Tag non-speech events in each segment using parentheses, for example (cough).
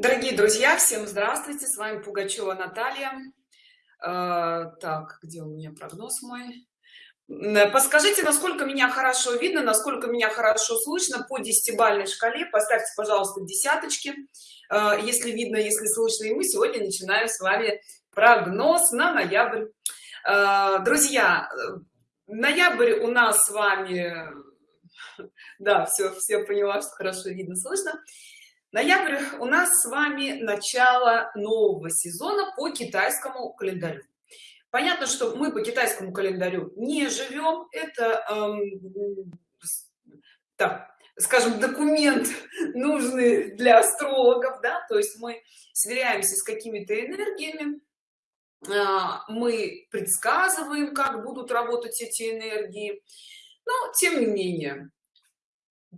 Дорогие друзья, всем здравствуйте! С вами Пугачева Наталья. Э, так, где у меня прогноз мой? Подскажите, насколько меня хорошо видно, насколько меня хорошо слышно по десятибальной шкале. Поставьте, пожалуйста, десяточки, э, если видно, если слышно. И мы сегодня начинаем с вами прогноз на ноябрь. Э, друзья, ноябрь у нас с вами... (laughs) Да, все, все поняла, что хорошо видно, слышно. Ноябрь у нас с вами начало нового сезона по китайскому календарю. Понятно, что мы по китайскому календарю не живем. Это, эм, так, скажем, документ (laughs) нужный для астрологов, да, то есть мы сверяемся с какими-то энергиями, э, мы предсказываем, как будут работать эти энергии. Но, тем не менее,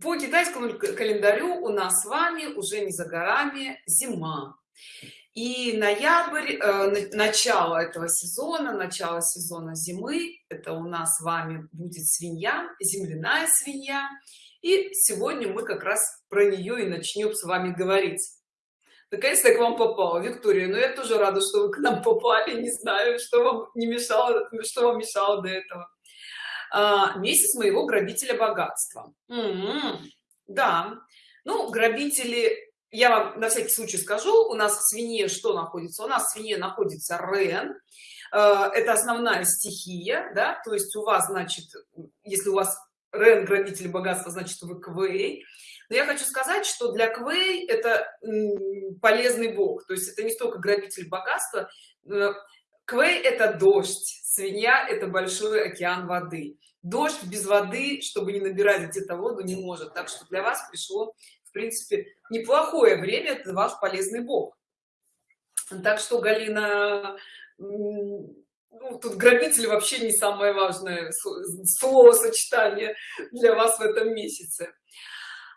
по китайскому календарю у нас с вами уже не за горами зима. И ноябрь э, начало этого сезона начало сезона зимы это у нас с вами будет свинья земляная свинья. И сегодня мы как раз про нее и начнем с вами говорить. Наконец-то к вам попала виктория. Но я тоже рада что вы к нам попали. Не знаю что вам не мешало что вам мешало до этого а, месяц моего грабителя богатства. М-м, да. Ну грабители я вам на всякий случай скажу у нас в свине что находится? У нас в свине находится рен. Э, это основная стихия да? То есть у вас значит если у вас рен грабитель богатства значит вы квей. Но я хочу сказать что для квей это полезный бог. То есть это не столько грабитель богатства. Э, квей это дождь свинья это большой океан воды. Дождь без воды чтобы не набирать где-то воду не может. Так что для вас пришло в принципе неплохое время это ваш полезный бог. Так что галина ну, тут грабитель вообще не самое важное словосочетание для вас в этом месяце.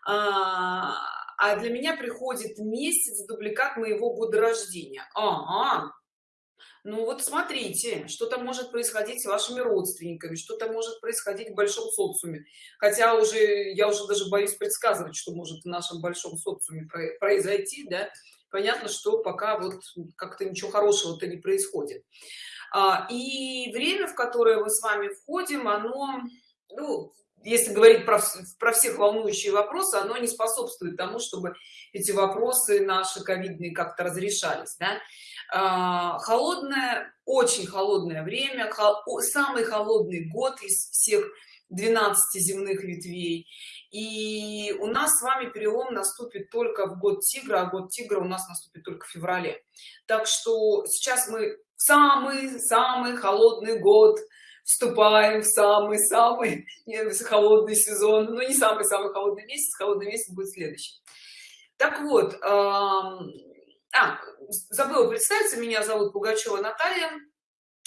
А, а для меня приходит месяц дубликат моего года рождения. А, -а ну вот смотрите что-то может происходить с вашими родственниками что-то может происходить в большом социуме. Хотя уже я уже даже боюсь предсказывать что может в нашем большом социуме произойти да. Понятно что пока вот как-то ничего хорошего-то не происходит. А, и время в которое мы с вами входим оно ну, если говорить про, про всех волнующие вопросы оно не способствует тому чтобы эти вопросы наши ковидные как-то разрешались да? А, холодное очень холодное время самый холодный год из всех 12 земных ветвей. И у нас с вами перелом наступит только в год тигра а год тигра у нас наступит только в феврале. Так что сейчас мы самый самый холодный год вступаем в самый-самый холодный сезон. Ну не самый-самый холодный месяц холодный месяц будет следующий так вот а, забыла представиться меня зовут пугачева наталья.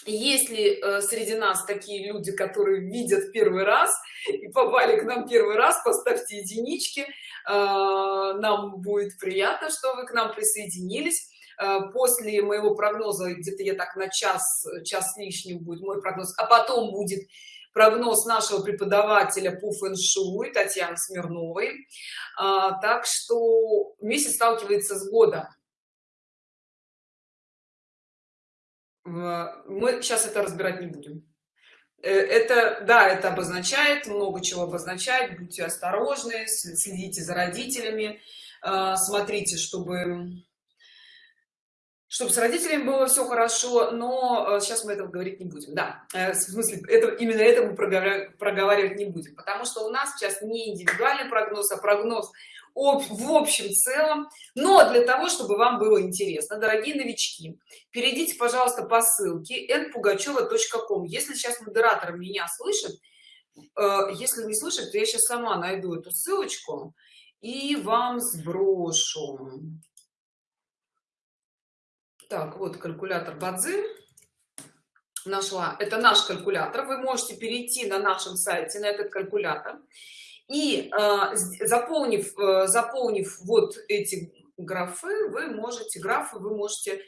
Если э, среди нас такие люди которые видят первый раз и попали к нам первый раз? Поставьте единички. Э, нам будет приятно что вы к нам присоединились. Э, после моего прогноза где-то я так на час час лишним будет мой прогноз а потом будет прогноз нашего преподавателя по фэн-шуй татьяны смирновой. Так что месяц сталкивается с годом мы сейчас это разбирать не будем. Э, это да это обозначает много чего обозначает. Будьте осторожны следите за родителями. Э, смотрите чтобы чтобы с родителями было все хорошо но сейчас э, мы этого говорить не будем. Да э, в смысле это именно это мы проговаривать не будем. Потому что у нас сейчас не индивидуальный прогноз а прогноз в общем целом но для того чтобы вам было интересно дорогие новички перейдите пожалуйста по ссылке npugacheva.com если сейчас модератор меня слышит э, если не слышит то я сейчас сама найду эту ссылочку и вам сброшу. Так вот калькулятор бадзи нашла. Это наш калькулятор. Вы можете перейти на нашем сайте на этот калькулятор и э, заполнив э, заполнив вот эти графы вы можете графы вы можете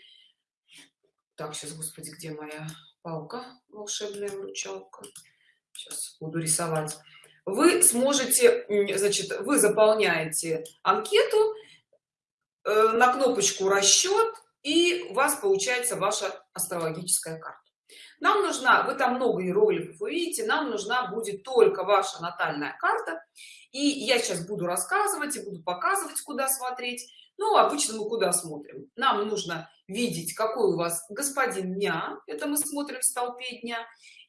так сейчас господи где моя палка волшебная вручалка? Сейчас буду рисовать. Вы сможете значит вы заполняете анкету э, на кнопочку расчет и у вас получается ваша астрологическая карта нам нужна вы там много иероглифов вы видите нам нужна будет только ваша натальная карта. И я сейчас буду рассказывать и буду показывать куда смотреть. Ну обычно мы куда смотрим? Нам нужно видеть какой у вас господин дня это мы смотрим в столпе дня.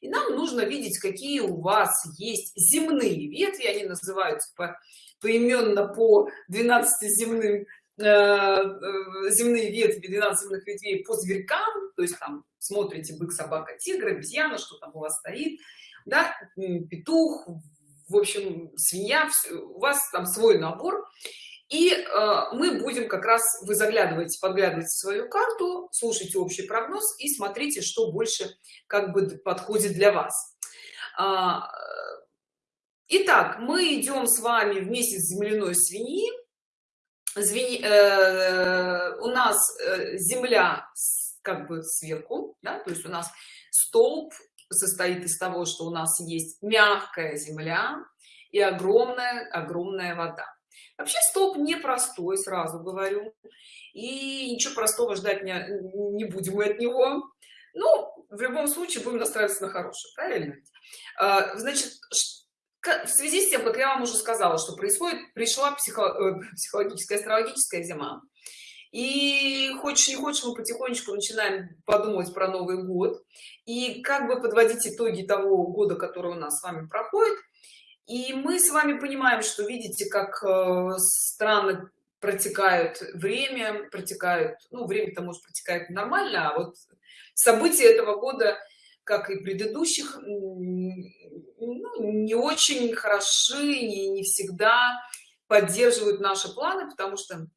И нам нужно видеть какие у вас есть земные ветви они называются по, поименно по 12 земным земные ветви 12 земных ветвей по зверькам то есть там смотрите бык собака тигр обезьяна что там у вас стоит да петух в общем свинья у вас там свой набор. И э, мы будем как раз вы заглядываете подглядываете свою карту слушайте общий прогноз и смотрите что больше как бы подходит для вас. А, Итак, мы идем с вами в месяц земляной свиньи звени, э, у нас э, земля как бы сверху да, то есть у нас столб состоит из того что у нас есть мягкая земля и огромная огромная вода. Вообще столб непростой сразу говорю и ничего простого ждать не, не будем мы от него. Ну в любом случае будем настраиваться на хорошее правильно а, значит в связи с тем как я вам уже сказала что происходит пришла психо, э, психологическая астрологическая зима. И хочешь не хочешь мы потихонечку начинаем подумать про новый год и как бы подводить итоги того года который у нас с вами проходит. И мы с вами понимаем что видите как э, странно протекают время протекают ну время-то может протекает нормально а вот события этого года как и предыдущих ну, не очень хороши и не всегда поддерживают наши планы потому что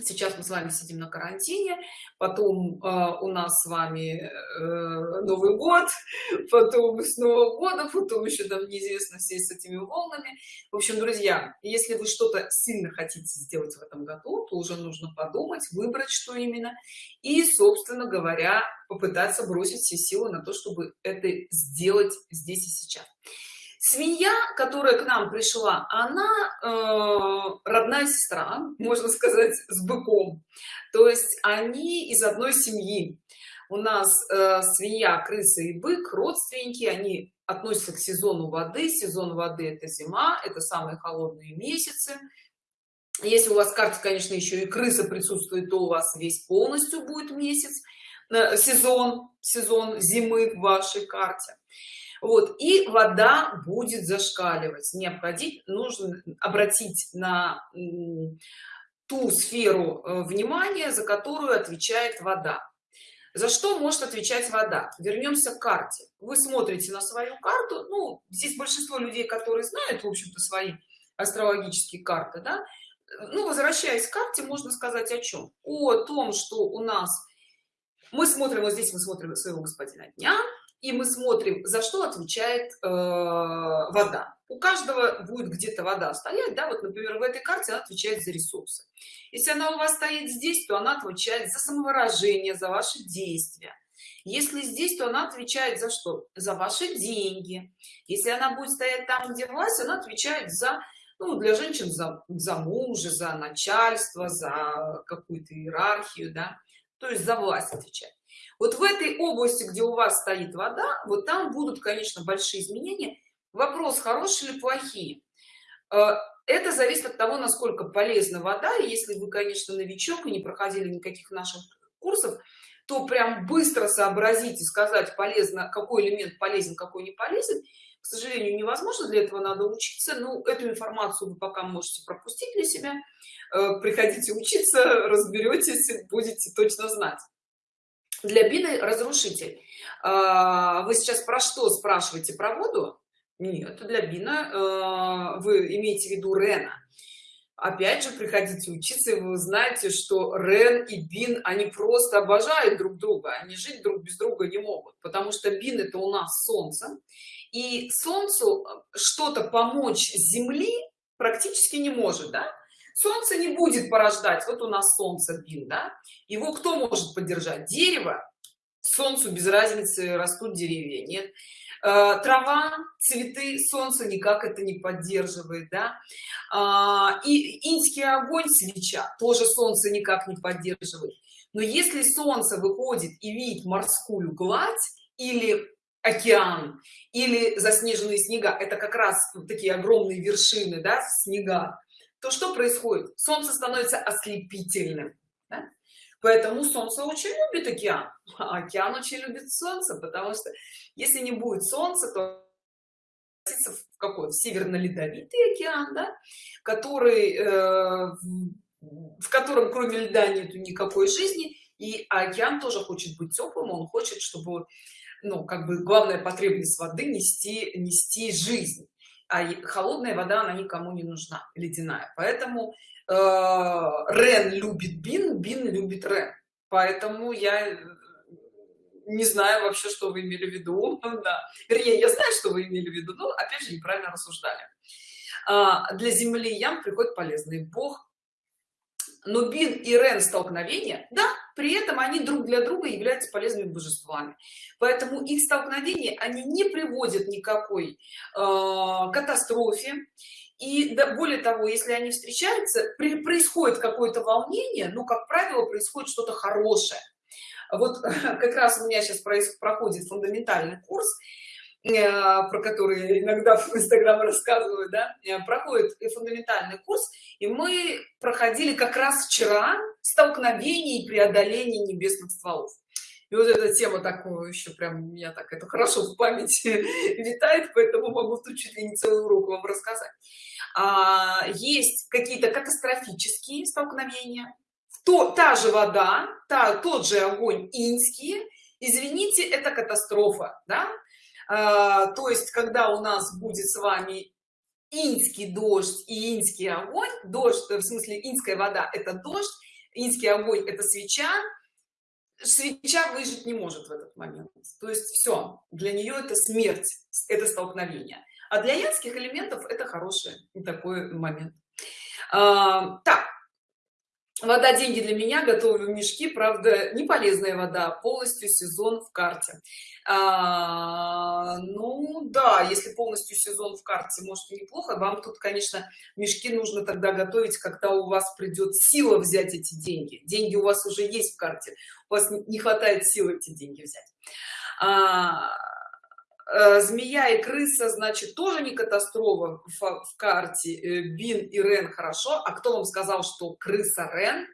сейчас мы с вами сидим на карантине потом э, у нас с вами э, новый год (laughs) потом с нового года потом еще там неизвестно все с этими волнами. В общем друзья если вы что-то сильно хотите сделать в этом году то уже нужно подумать выбрать что именно и собственно говоря попытаться бросить все силы на то чтобы это сделать здесь и сейчас свинья которая к нам пришла она э, родная сестра можно сказать с быком. То есть они из одной семьи. У нас э, свинья крыса и бык родственники они относятся к сезону воды. Сезон воды это зима это самые холодные месяцы. Если у вас в карте конечно еще и крыса присутствует то у вас весь полностью будет месяц э, сезон сезон зимы в вашей карте вот и вода будет зашкаливать. Необходимо нужно обратить на ту сферу э, внимания за которую отвечает вода. За что может отвечать вода? Вернемся к карте. Вы смотрите на свою карту. Ну здесь большинство людей которые знают в общем-то свои астрологические карты да. Ну возвращаясь к карте можно сказать о чем о том что у нас мы смотрим вот здесь мы смотрим своего господина дня и мы смотрим за что отвечает э, вода. У каждого будет где-то вода стоять да вот например в этой карте она отвечает за ресурсы. Если она у вас стоит здесь то она отвечает за самовыражение за ваши действия. Если здесь то она отвечает за что? За ваши деньги. Если она будет стоять там где власть она отвечает за ну, для женщин за, за мужа за начальство за какую-то иерархию да. То есть за власть отвечать вот в этой области где у вас стоит вода вот там будут конечно большие изменения. Вопрос хорошие или плохие. Э, это зависит от того насколько полезна вода. Если вы конечно новичок и не проходили никаких наших курсов то прям быстро сообразить и сказать полезно какой элемент полезен какой не полезен. К сожалению невозможно для этого надо учиться. Ну эту информацию вы пока можете пропустить для себя. Э, приходите учиться (laughs) разберетесь будете точно знать для бины разрушитель. А, вы сейчас про что спрашиваете? Про воду? Нет для бина а, вы имеете в виду рена. Опять же приходите учиться и вы знаете что рен и бин они просто обожают друг друга. Они жить друг без друга не могут потому что бин это у нас солнце. И солнцу что-то помочь земли практически не может да? Солнце не будет порождать. Вот у нас солнце бин да? Его кто может поддержать? Дерево? Солнцу без разницы растут деревья нет. Э, трава цветы солнце никак это не поддерживает да? А, и инский огонь свеча тоже солнце никак не поддерживает. Но если солнце выходит и видит морскую гладь или океан или заснеженные снега это как раз такие огромные вершины да, снега то что происходит? Солнце становится ослепительным да? поэтому солнце очень любит океан. А океан очень любит солнце потому что если не будет солнца то в какой? В северно-ледовитый океан да, который э, в котором кроме льда нету никакой жизни и океан тоже хочет быть теплым он хочет чтобы ну как бы главная потребность воды нести нести жизнь а холодная вода она никому не нужна ледяная. Поэтому э, рен любит бин бин любит рен. Поэтому я э, не знаю вообще что вы имели в виду. (laughs) Да. вернее я знаю что вы имели в виду но опять же неправильно рассуждали. А, для земли ям приходит полезный бог но бин и рен столкновения да при этом они друг для друга являются полезными божествами. Поэтому их столкновения они не приводят никакой э, катастрофе. И да, более того если они встречаются при, происходит какое-то волнение но как правило происходит что-то хорошее. Вот (laughs) как раз у меня сейчас проходит фундаментальный курс про которые иногда в инстаграм рассказываю да э, проходит фундаментальный курс. И мы проходили как раз вчера столкновение и преодоление небесных стволов. И вот эта тема такого еще прям меня так это хорошо в памяти (laughs) витает поэтому могу тут чуть ли не целый урок вам рассказать. А, есть какие-то катастрофические столкновения. То та же вода та тот же огонь инский извините это катастрофа да то есть когда у нас будет с вами инский дождь и инский огонь дождь в смысле инская вода это дождь инский огонь это свеча свеча выжить не может в этот момент. То есть все для нее это смерть это столкновение. А для янских элементов это хороший такой момент. А, так вода деньги для меня готовлю мешки. Правда не полезная вода полностью сезон в карте. А, ну да если полностью сезон в карте может неплохо. Вам тут конечно мешки нужно тогда готовить когда у вас придет сила взять эти деньги. Деньги у вас уже есть в карте. У вас не хватает силы эти деньги взять. А, змея и крыса значит тоже не катастрофа в, в карте. Э, бин и рен хорошо. А кто вам сказал что крыса рен?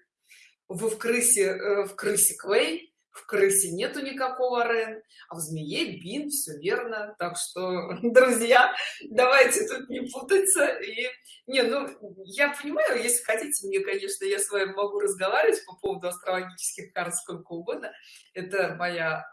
Вы в крысе э, в крысе клей в крысе нету никакого рен а в змее бин все верно. Так что (laughs) друзья давайте тут не путаться и не ну я понимаю если хотите мне конечно я с вами могу разговаривать по поводу астрологических карт сколько угодно. Это моя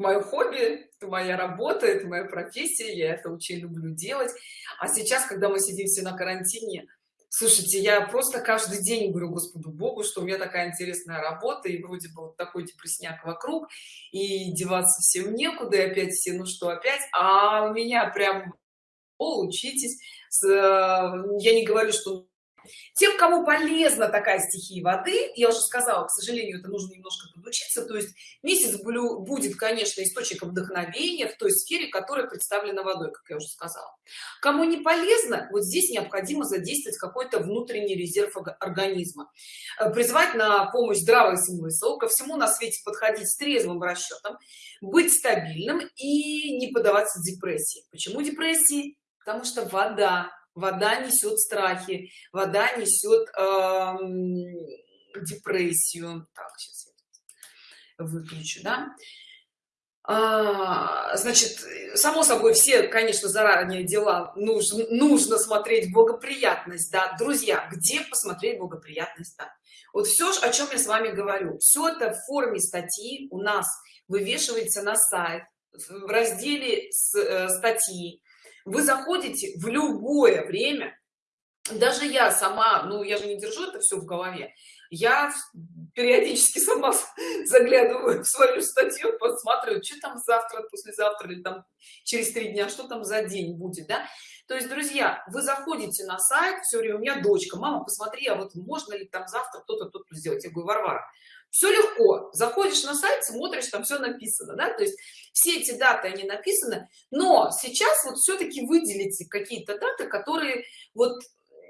мое хобби это моя работа это моя профессия я это очень люблю делать. А сейчас когда мы сидим все на карантине слушайте я просто каждый день говорю господу богу что у меня такая интересная работа и вроде бы вот такой депрессняк вокруг и деваться всем некуда и опять все ну что опять? А у меня прям о, учитесь э, я не говорю что тем кому полезна такая стихия воды я уже сказала к сожалению это нужно немножко подучиться то есть месяц будет конечно источником вдохновения в той сфере которая представлена водой как я уже сказала. Кому не полезно вот здесь необходимо задействовать какой-то внутренний резерв организма э, призвать на помощь здравый смысл ко всему на свете подходить с трезвым расчетом быть стабильным и не поддаваться депрессии. Почему депрессии? Потому что вода вода несет страхи вода несет э, депрессию. Так сейчас я выключу да? А, значит само собой все конечно заранее дела нужно нужно смотреть благоприятность да. Друзья где посмотреть благоприятность да? вот все о чем я с вами говорю. Все это в форме статьи у нас вывешивается на сайт в разделе с, э, статьи вы заходите в любое время. Даже я сама ну я же не держу это все в голове. Я периодически (laughs) сама заглядываю в свою статью посматриваю что там завтра послезавтра или там через три дня что там за день будет да. То есть друзья вы заходите на сайт все время у меня дочка мама посмотри а вот можно ли там завтра кто-то кто-то сделать? Я говорю варвара все легко. Заходишь на сайт смотришь там все написано да? То есть все эти даты они написаны но сейчас вот все-таки выделите какие-то даты которые вот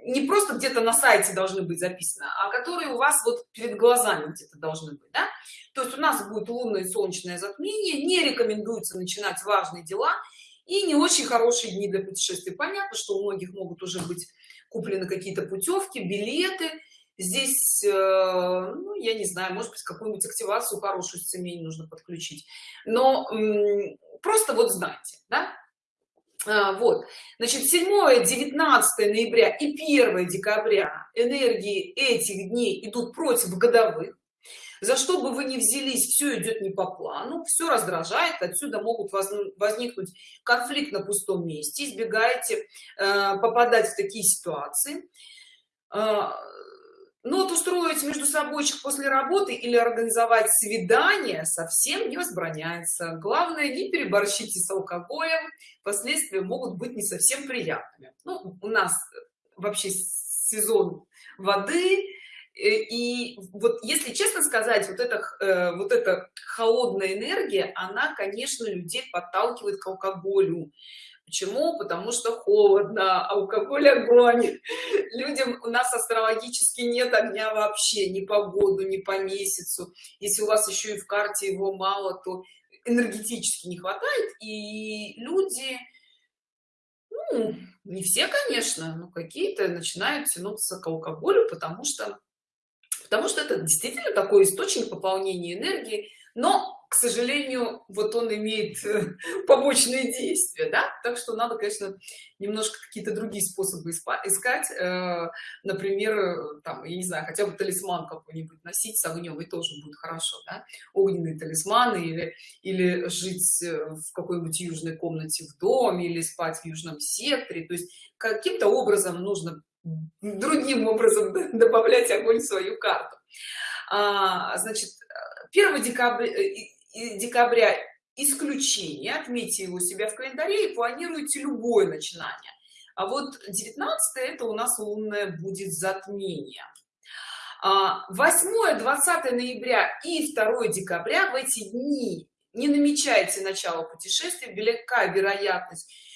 не просто где-то на сайте должны быть записаны а которые у вас вот перед глазами где-то должны быть да? то есть у нас будет лунное солнечное затмение не рекомендуется начинать важные дела и не очень хорошие дни для путешествий понятно что у многих могут уже быть куплены какие-то путевки билеты здесь э, ну, я не знаю может быть какую-нибудь активацию хорошую семей нужно подключить. Но просто вот знаете да? А, вот. Значит 7 19 ноября и 1 декабря энергии этих дней идут против годовых. За что бы вы ни взялись все идет не по плану все раздражает отсюда могут возникнуть конфликт на пустом месте избегаете э, попадать в такие ситуации. Э, но вот устроить между собойчик после работы или организовать свидание совсем не возбраняется. Главное не переборщите с алкоголем. Последствия могут быть не совсем приятными. Ну, у нас вообще сезон воды и вот если честно сказать вот это э, вот эта холодная энергия она конечно людей подталкивает к алкоголю Почему? Потому что холодно, алкоголь огонь. Людям у нас астрологически нет огня вообще, ни по году, ни по месяцу. Если у вас еще и в карте его мало, то энергетически не хватает. И люди, ну, не все, конечно, но какие-то начинают тянуться к алкоголю, потому что, потому что это действительно такой источник пополнения энергии. Но к сожалению вот он имеет э, (laughs) побочные действия да? так что надо конечно немножко какие-то другие способы искать э, например э, там я не знаю хотя бы талисман какой-нибудь носить с огнем и тоже будет хорошо да? огненные талисманы или или жить в какой-нибудь южной комнате в доме или спать в южном секторе то есть каким-то образом нужно другим образом (laughs) добавлять огонь в свою карту. А, значит 1 декабря декабря исключение отметьте его у себя в календаре и планируйте любое начинание. А вот 19 это у нас лунное будет затмение. 8 20 ноября и 2 декабря в эти дни не намечайте начало путешествия велика вероятность Э,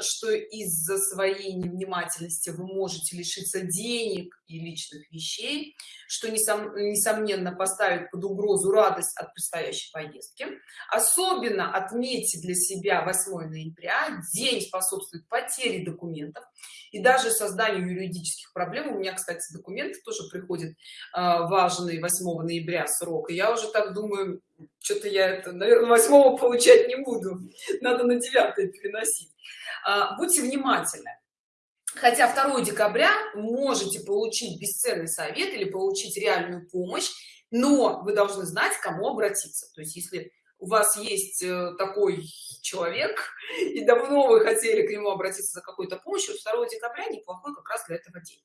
что из-за своей невнимательности вы можете лишиться денег и личных вещей что несомненно поставит под угрозу радость от предстоящей поездки. Особенно отметьте для себя 8 ноября день способствует потере документов. И даже созданию юридических проблем у меня кстати документы тоже приходят э, важные 8 ноября срок. И я уже так думаю что-то я это наверное 8 получать не буду. Надо на 9 переносить. А, будьте внимательны. Хотя 2 декабря можете получить бесценный совет или получить реальную помощь но вы должны знать кому обратиться. То есть если у вас есть э, такой человек и давно вы хотели к нему обратиться за какой-то помощью. 2 декабря неплохой как раз для этого день.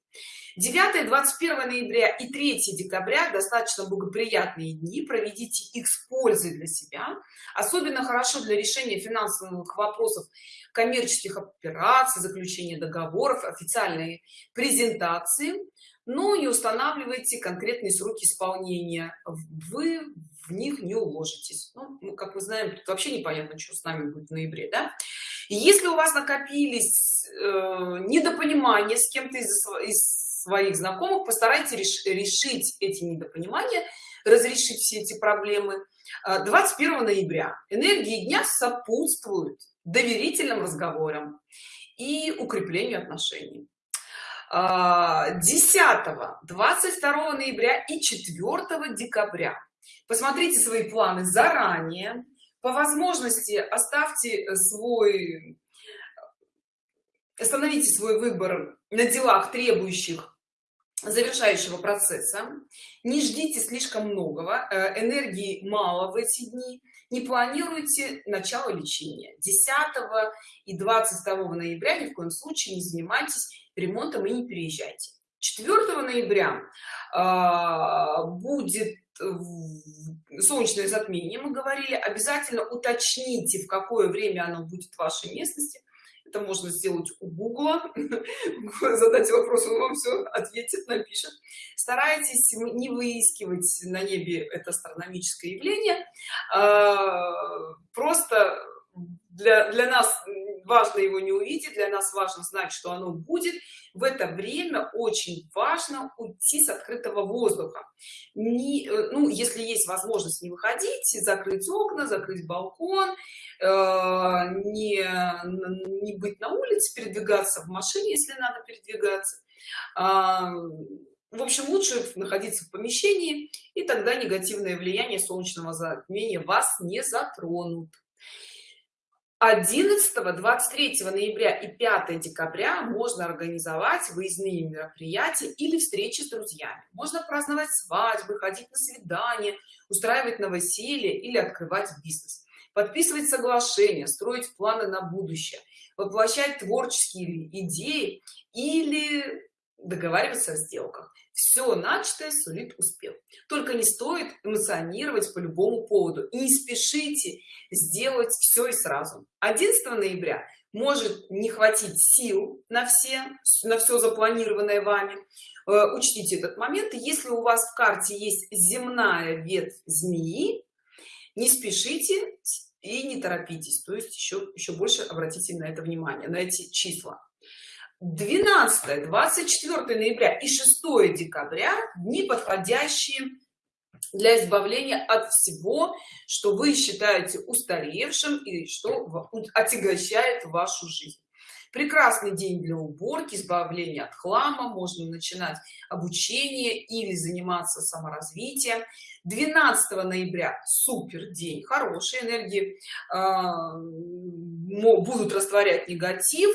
9 21 ноября и 3 декабря достаточно благоприятные дни. Проведите их с пользой для себя. Особенно хорошо для решения финансовых вопросов коммерческих операций заключения договоров официальные презентации ну и устанавливайте конкретные сроки исполнения. Вы в них не уложитесь. Ну, ну, как мы знаем тут вообще непонятно что с нами будет в ноябре да? И если у вас накопились э, недопонимания с кем-то из, из своих знакомых постарайтесь реш, решить эти недопонимания разрешить все эти проблемы. 21 э, ноября. Энергии дня сопутствуют доверительным разговорам и укреплению отношений 10 22 ноября и 4 декабря. Посмотрите свои планы заранее. По возможности оставьте свой остановите свой выбор на делах требующих завершающего процесса. Не ждите слишком многого э, энергии мало в эти дни. Не планируйте начало лечения. 10 и 22 ноября ни в коем случае не занимайтесь ремонтом и не переезжайте. 4 ноября э, будет солнечное затмение мы говорили. Обязательно уточните в какое время оно будет в вашей местности. Это можно сделать у гугла. (laughs) Задать вопрос он вам все ответит напишет. Старайтесь не выискивать на небе это астрономическое явление а, просто для для нас важно его не увидеть для нас важно знать что оно будет. В это время очень важно уйти с открытого воздуха. Не, э, ну если есть возможность не выходить закрыть окна закрыть балкон э, не не быть на улице передвигаться в машине если надо передвигаться. Э, в общем лучше находиться в помещении и тогда негативное влияние солнечного затмения вас не затронут 11 23 ноября и 5 декабря можно организовать выездные мероприятия или встречи с друзьями. Можно праздновать свадьбы ходить на свидания устраивать новоселье или открывать бизнес. Подписывать соглашения строить планы на будущее воплощать творческие идеи или договариваться о сделках все начатое сулит успех. Только не стоит эмоционировать по любому поводу. И не спешите сделать все и сразу. 11 ноября может не хватить сил на все на все запланированное вами. Э, учтите этот момент. Если у вас в карте есть земная ветвь змеи не спешите и не торопитесь. То есть еще еще больше обратите на это внимание на эти числа 12 24 ноября и 6 декабря дни подходящие для избавления от всего что вы считаете устаревшим и что отягощает вашу жизнь. Прекрасный день для уборки избавления от хлама можно начинать обучение или заниматься саморазвитием. 12 ноября супер день хорошие энергии э, будут растворять негатив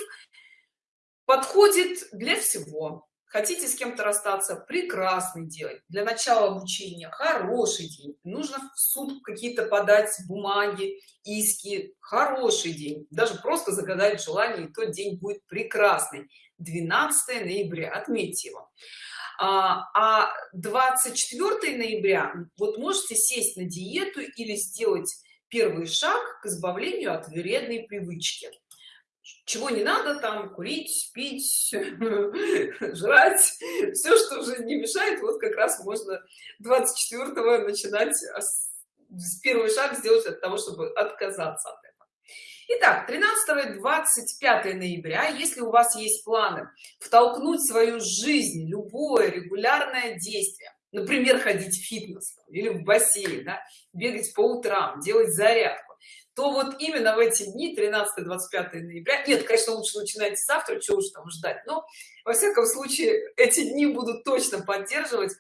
подходит для всего. Хотите с кем-то расстаться прекрасный день для начала обучения хороший день. Нужно в суд какие-то подать бумаги иски хороший день. Даже просто загадать желание и тот день будет прекрасный. 12 ноября отметьте его. А 24 а ноября вот можете сесть на диету или сделать первый шаг к избавлению от вредной привычки чего не надо там курить пить (laughs) жрать все что уже не мешает вот как раз можно 24 начинать с первый шаг сделать от того чтобы отказаться от этого. Итак, 13 25 ноября. Если у вас есть планы втолкнуть свою жизнь любое регулярное действие например ходить в фитнес или в бассейн да, бегать по утрам делать зарядку то вот именно в эти дни 13 25 ноября нет конечно лучше начинайте завтра чего уж там ждать но во всяком случае эти дни будут точно поддерживать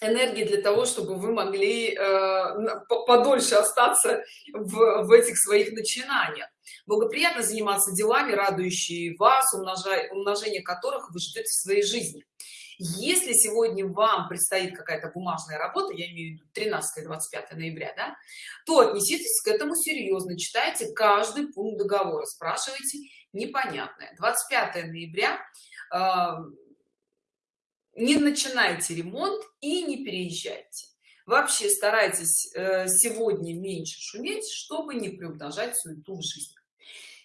энергии для того чтобы вы могли э, подольше остаться в, в этих своих начинаниях. Благоприятно заниматься делами радующие вас умножая умножение которых вы ждете в своей жизни если сегодня вам предстоит какая-то бумажная работа я имею в виду 13 25 ноября да, то отнеситесь к этому серьезно читайте каждый пункт договора спрашивайте непонятное. 25 ноября э, не начинайте ремонт и не переезжайте. Вообще старайтесь э, сегодня меньше шуметь чтобы не приумножать суету в жизни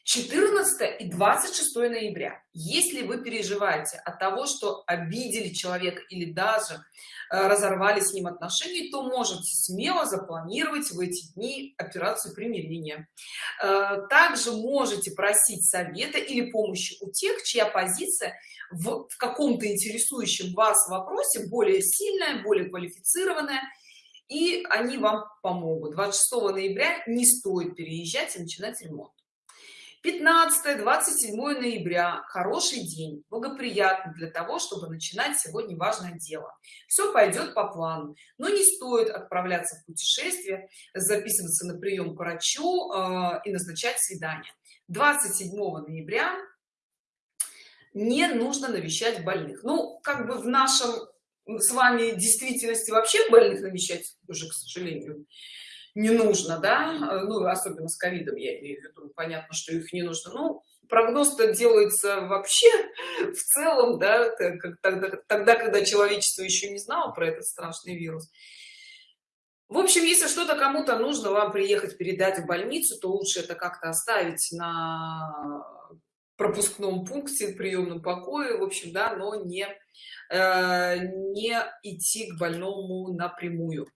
14 и 26 ноября. Если вы переживаете от того что обидели человека или даже э, разорвали с ним отношения то можете смело запланировать в эти дни операцию примирения э, также можете просить совета или помощи у тех чья позиция в, в каком-то интересующем вас вопросе более сильная более квалифицированная и они вам помогут. 26 ноября не стоит переезжать и начинать ремонт 15 27 ноября. Хороший день благоприятный для того чтобы начинать сегодня важное дело. Все пойдет по плану но не стоит отправляться в путешествие записываться на прием к врачу э, и назначать свидание. 27 ноября не нужно навещать больных. Ну как бы в нашем с вами действительности вообще больных навещать уже к сожалению не нужно да ну особенно с ковидом я имею в виду понятно что их не нужно. Ну прогноз-то делается вообще (laughs) в целом да тогда, тогда когда человечество еще не знало про этот страшный вирус. В общем если что-то кому-то нужно вам приехать передать в больницу то лучше это как-то оставить на пропускном пункте в приемном покое в общем да но не э, не идти к больному напрямую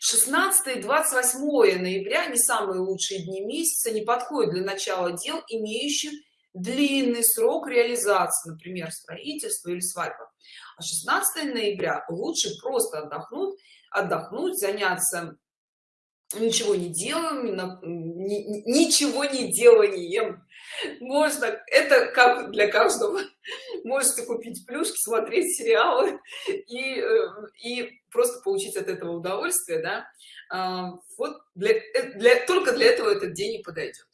16 28 ноября не самые лучшие дни месяца не подходят для начала дел имеющих длинный срок реализации например строительство или свадьба. А 16 ноября лучше просто отдохнуть отдохнуть заняться ничего не делаем ничего не деланием. Можно это как для каждого можете купить плюшки смотреть сериалы (laughs) и э, и просто получить от этого удовольствие да. А, вот для, э, для только для этого этот день и подойдет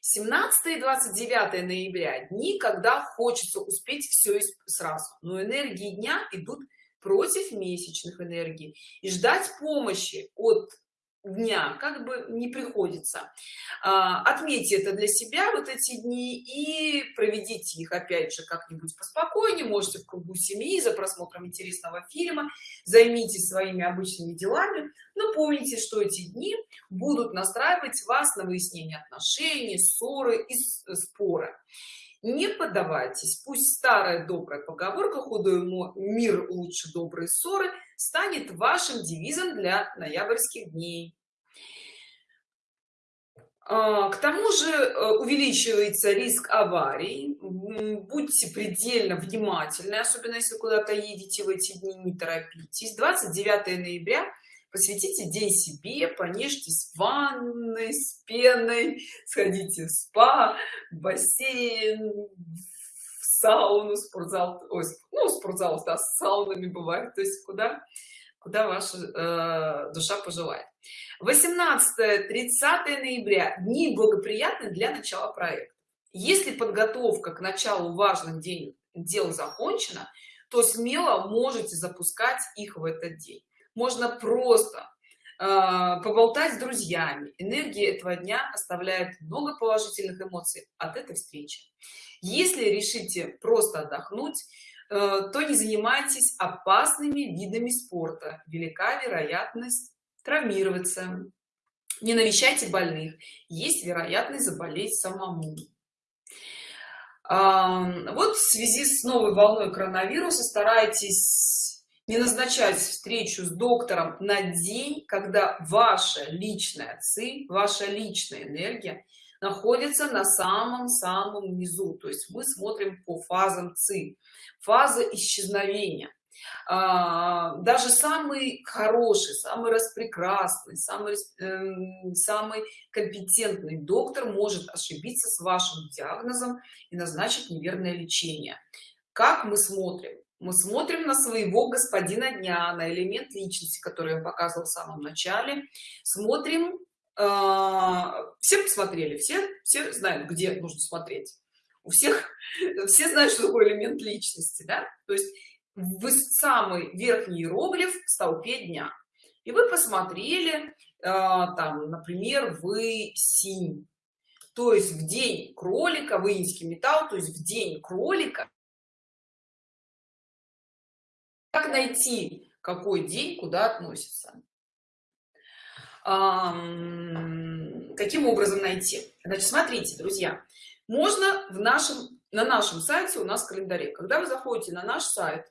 17 и 29 ноября дни когда хочется успеть все сразу но энергии дня идут против месячных энергий. И ждать помощи от дня как бы не приходится. А, отметьте это для себя вот эти дни и проведите их опять же как-нибудь поспокойнее. Можете в кругу семьи за просмотром интересного фильма. Займитесь своими обычными делами. Но помните что эти дни будут настраивать вас на выяснение отношений ссоры и споры не поддавайтесь. Пусть старая добрая поговорка худой мир лучше доброй ссоры станет вашим девизом для ноябрьских дней. А, к тому же э, увеличивается риск аварий. Будьте предельно внимательны особенно если куда-то едете в эти дни не торопитесь. 29 ноября посвятите день себе понежьтесь в ванной с пеной сходите в спа в бассейн в сауну спортзал ой, ну спортзал да, с саунами бывает то есть куда куда ваша э, душа пожелает. 18 30 ноября дни благоприятны для начала проекта. Если подготовка к началу важных день дел закончена то смело можете запускать их в этот день можно просто э, поболтать с друзьями. Энергия этого дня оставляет много положительных эмоций от этой встречи. Если решите просто отдохнуть э, то не занимайтесь опасными видами спорта. Велика вероятность травмироваться. Не навещайте больных. Есть вероятность заболеть самому. Вот в связи с новой волной коронавируса старайтесь не назначать встречу с доктором на день когда ваша личная ци ваша личная энергия находится на самом самом низу. То есть мы смотрим по фазам ци. Фаза исчезновения. А, даже самый хороший самый распрекрасный самый э, самый компетентный доктор может ошибиться с вашим диагнозом и назначить неверное лечение. Как мы смотрим мы смотрим на своего господина дня на элемент личности который я показывал в самом начале. Смотрим э, все посмотрели все все знают где нужно смотреть. У всех (laughs) все знают что такое элемент личности да? То есть вы самый верхний иероглиф в столпе дня. И вы посмотрели э, там например вы синь. То есть в день кролика вы инский металл то есть в день кролика как найти какой день куда относится? Каким образом найти? Значит смотрите друзья можно в нашем на нашем сайте у нас календаре. Когда вы заходите на наш сайт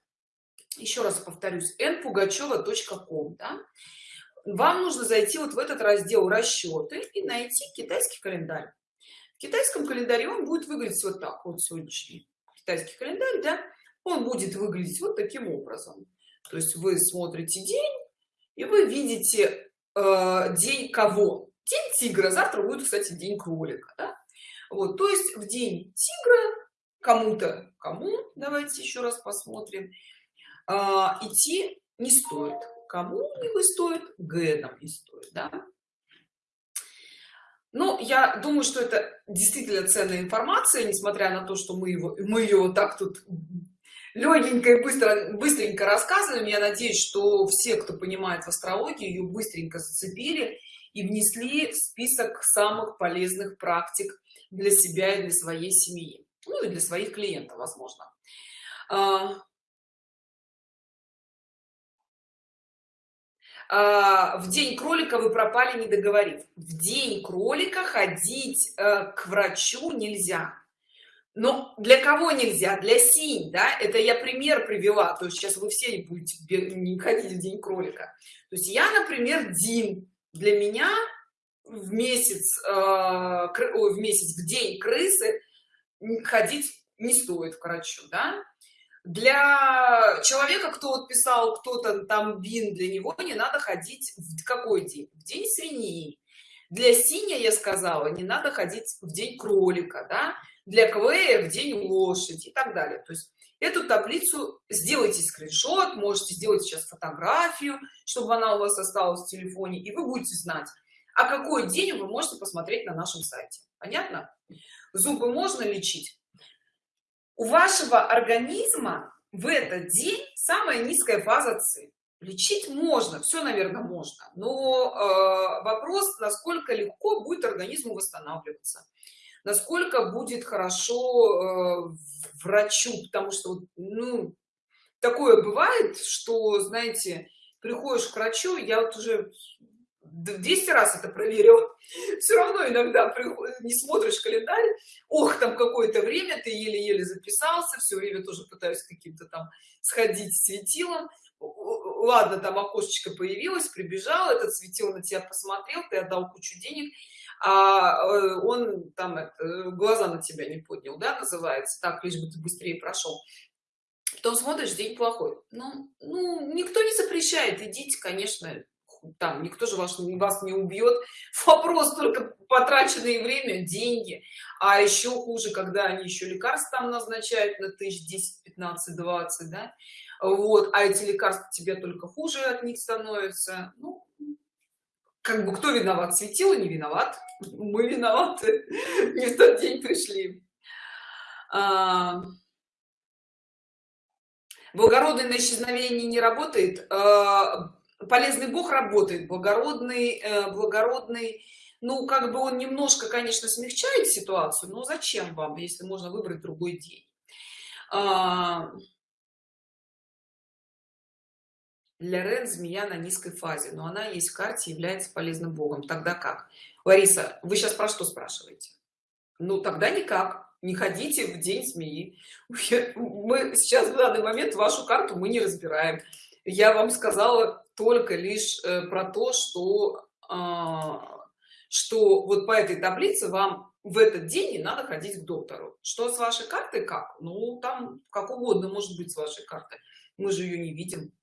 еще раз повторюсь npugacheva.com да, вам нужно зайти вот в этот раздел расчеты и найти китайский календарь. В китайском календаре он будет выглядеть вот так вот сегодняшний китайский календарь да он будет выглядеть вот таким образом. То есть вы смотрите день и вы видите э, день кого? День тигра. Завтра будет кстати день кролика да? вот то есть в день тигра кому-то кому? Давайте еще раз посмотрим. Э, идти не стоит. Кому не стоит? Генам не стоит да? Ну, я думаю, что это действительно ценная информация, несмотря на то, что мы его мы ее так тут легенько и быстро быстренько рассказываем. Я надеюсь что все кто понимает в астрологии ее быстренько зацепили и внесли в список самых полезных практик для себя и для своей семьи. Ну и для своих клиентов возможно. А, а, в день кролика вы пропали не договорив. В день кролика ходить э, к врачу нельзя но для кого нельзя? Для синь да? Это я пример привела. То есть сейчас вы все будете не ходить в день кролика. То есть я например дин. Для меня в месяц э, в месяц в день крысы ходить не стоит к врачу да? для человека кто вот писал кто-то там бин для него не надо ходить в какой день? В день свиньи. Для синя я сказала не надо ходить в день кролика да? Для квея в день лошади и так далее. То есть эту таблицу сделайте скриншот можете сделать сейчас фотографию чтобы она у вас осталась в телефоне и вы будете знать а какой день вы можете посмотреть на нашем сайте. Понятно? Зубы можно лечить. У вашего организма в этот день самая низкая фаза ци лечить можно все наверное можно но э, вопрос насколько легко будет организму восстанавливаться насколько будет хорошо э, врачу потому что ну такое бывает что знаете приходишь к врачу я вот уже 200 раз это проверил (laughs) все равно иногда не смотришь календарь ох там какое-то время ты еле-еле записался все время тоже пытаюсь каким-то там сходить светилом. Ладно там окошечко появилось прибежал этот светил на тебя посмотрел ты отдал кучу денег а э, он там это, глаза на тебя не поднял да называется так лишь бы ты быстрее прошел. Потом смотришь день плохой. Ну, ну никто не запрещает идите конечно там никто же вас, вас не убьет. (laughs) Вопрос только потраченное время деньги. А еще хуже когда они еще лекарства там назначают на тысяч 10 15 20 да. Вот а эти лекарства тебе только хуже от них становятся. Ну, как бы кто виноват? Светило не виноват. Мы виноваты. (laughs) Не в тот день пришли. А... благородный на исчезновение не работает. А полезный бог работает. Благородный э, благородный. Ну как бы он немножко конечно смягчает ситуацию но зачем вам если можно выбрать другой день? А... для рен змея на низкой фазе но она есть в карте является полезным богом. Тогда как? Лариса вы сейчас про что спрашиваете? Ну тогда никак. Не ходите в день змеи. Мы сейчас в данный момент вашу карту мы не разбираем. Я вам сказала только лишь э, про то что а, что вот по этой таблице вам в этот день не надо ходить к доктору. Что с вашей картой как? Ну там как угодно может быть с вашей картой. Мы же ее не видим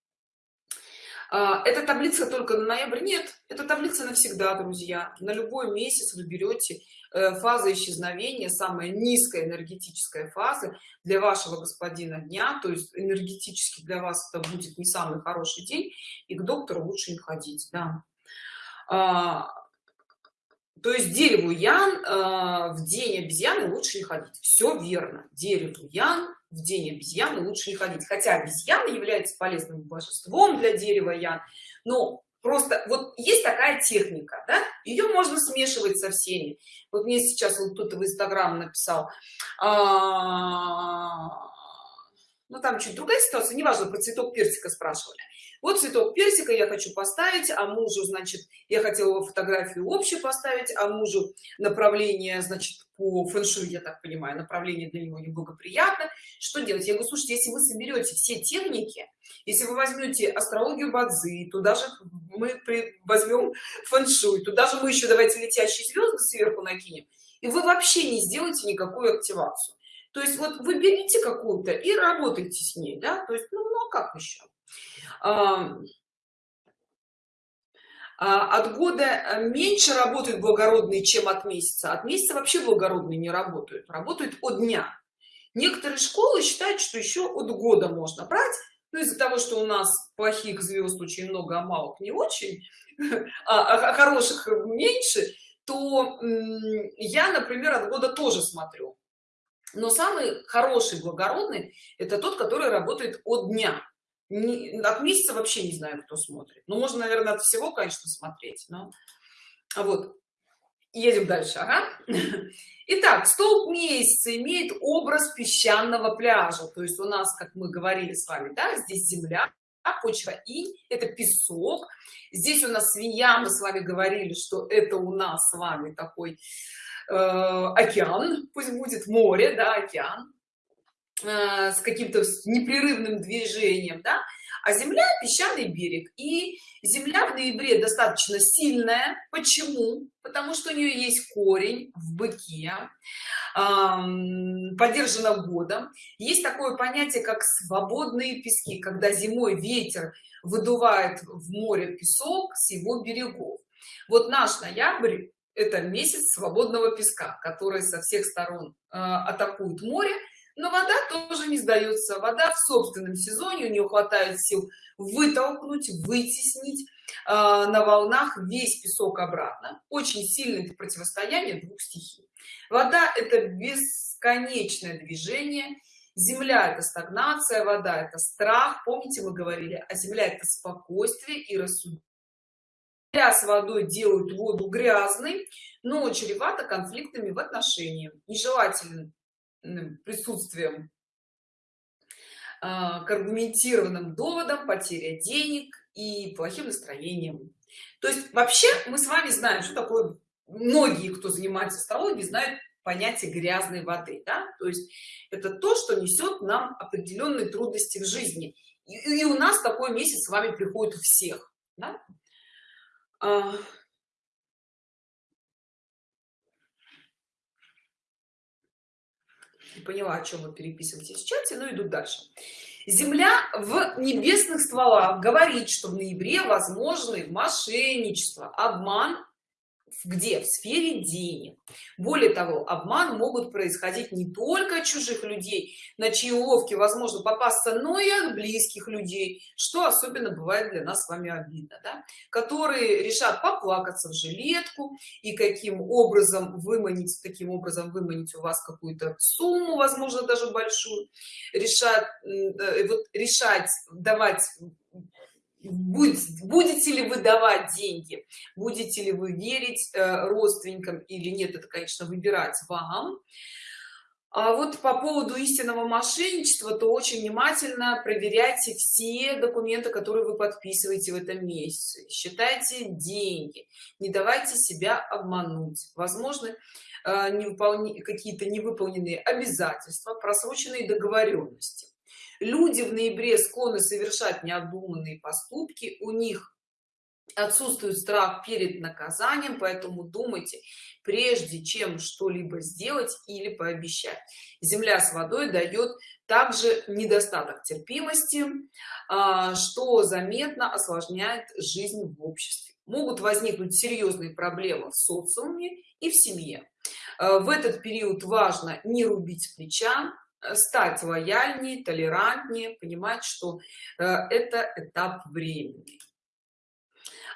эта таблица только на ноябрь. Нет это таблица навсегда друзья. На любой месяц вы берете Э, фаза исчезновения самая низкая энергетическая фаза для вашего господина дня. То есть энергетически для вас это будет не самый хороший день и к доктору лучше не ходить да. а, то есть дереву ян а, в день обезьяны лучше не ходить. Все верно. Дереву ян в день обезьяны лучше не ходить хотя обезьяна является полезным божеством для дерева ян но просто вот есть такая техника да? ее можно смешивать со всеми вот мне сейчас вот кто-то в инстаграм написал а, ну там чуть другая ситуация неважно про цветок персика спрашивали вот цветок персика я хочу поставить а мужу значит я хотела фотографию общую поставить а мужу направление значит по фэншуй я так понимаю направление для него неблагоприятно. Что делать? Я говорю слушайте если вы соберете все техники если вы возьмете астрологию бадзи туда же мы возьмем фэншуй туда же мы еще давайте летящие звезды сверху накинем и вы вообще не сделаете никакую активацию. То есть вот вы берите какую-то и работайте с ней да? То есть ну, ну а как еще от года э, меньше работают благородные чем от месяца. От месяца вообще благородные не работают. Работают от дня. Некоторые школы считают что еще от года можно брать но из-за того что у нас плохих звезд очень много а малых не очень (laughs) а, а хороших меньше то я например от года тоже смотрю. Но самый хороший благородный это тот который работает от дня не, от месяца вообще не знаю кто смотрит ну можно наверное от всего конечно смотреть но вот едем дальше ага. (laughs) Итак, столб месяца имеет образ песчаного пляжа. То есть у нас, как мы говорили с вами, да, здесь земля, почва и это песок. Здесь у нас свинья, мы с вами говорили, что это у нас с вами такой э, океан, пусть будет море, да, океан э, с каким-то непрерывным движением, да. А земля песчаный берег. И земля в ноябре достаточно сильная. Почему? Потому что у нее есть корень в быке поддержана годом. Есть такое понятие как свободные пески когда зимой ветер выдувает в море песок с его берегов. Вот наш ноябрь это месяц свободного песка который со всех сторон э, атакует море но вода тоже не сдается. Вода в собственном сезоне у нее хватает сил вытолкнуть вытеснить э, на волнах весь песок обратно. Очень сильное противостояние двух стихий. Вода это бесконечное движение. Земля это стагнация вода это страх. Помните мы говорили а земля это спокойствие и рассудительность с водой делают воду грязной но чревато конфликтами в отношениях. Нежелательным присутствием а, к аргументированным доводам потеря денег и плохим настроением то есть вообще мы с вами знаем что такое многие кто занимается астрологией знают понятие грязной воды да? то есть это то что несет нам определенные трудности в жизни и, и у нас такой месяц с вами приходит у всех да? Не поняла о чем вы переписываетесь в чате но иду дальше. Земля в небесных стволах говорит что в ноябре возможны мошенничество обман где в сфере денег более того обман могут происходить не только от чужих людей на чьи уловки возможно попасться но и от близких людей что особенно бывает для нас с вами обидно да? которые решат поплакаться в жилетку и каким образом выманить таким образом выманить у вас какую-то сумму возможно даже большую решат э, вот решать давать будете ли вы давать деньги? Будете ли вы верить э, родственникам или нет? Это конечно выбирать вам. А вот по поводу истинного мошенничества то очень внимательно проверяйте все документы которые вы подписываете в этом месяце. Считайте деньги. Не давайте себя обмануть. Возможно э, какие-то невыполненные обязательства просроченные договоренности люди в ноябре склонны совершать необдуманные поступки у них отсутствует страх перед наказанием поэтому думайте прежде чем что-либо сделать или пообещать. Земля с водой дает также недостаток терпимости а, что заметно осложняет жизнь в обществе. Могут возникнуть серьезные проблемы в социуме и в семье. А, в этот период важно не рубить плеча стать лояльнее толерантнее понимать что э, это этап времени.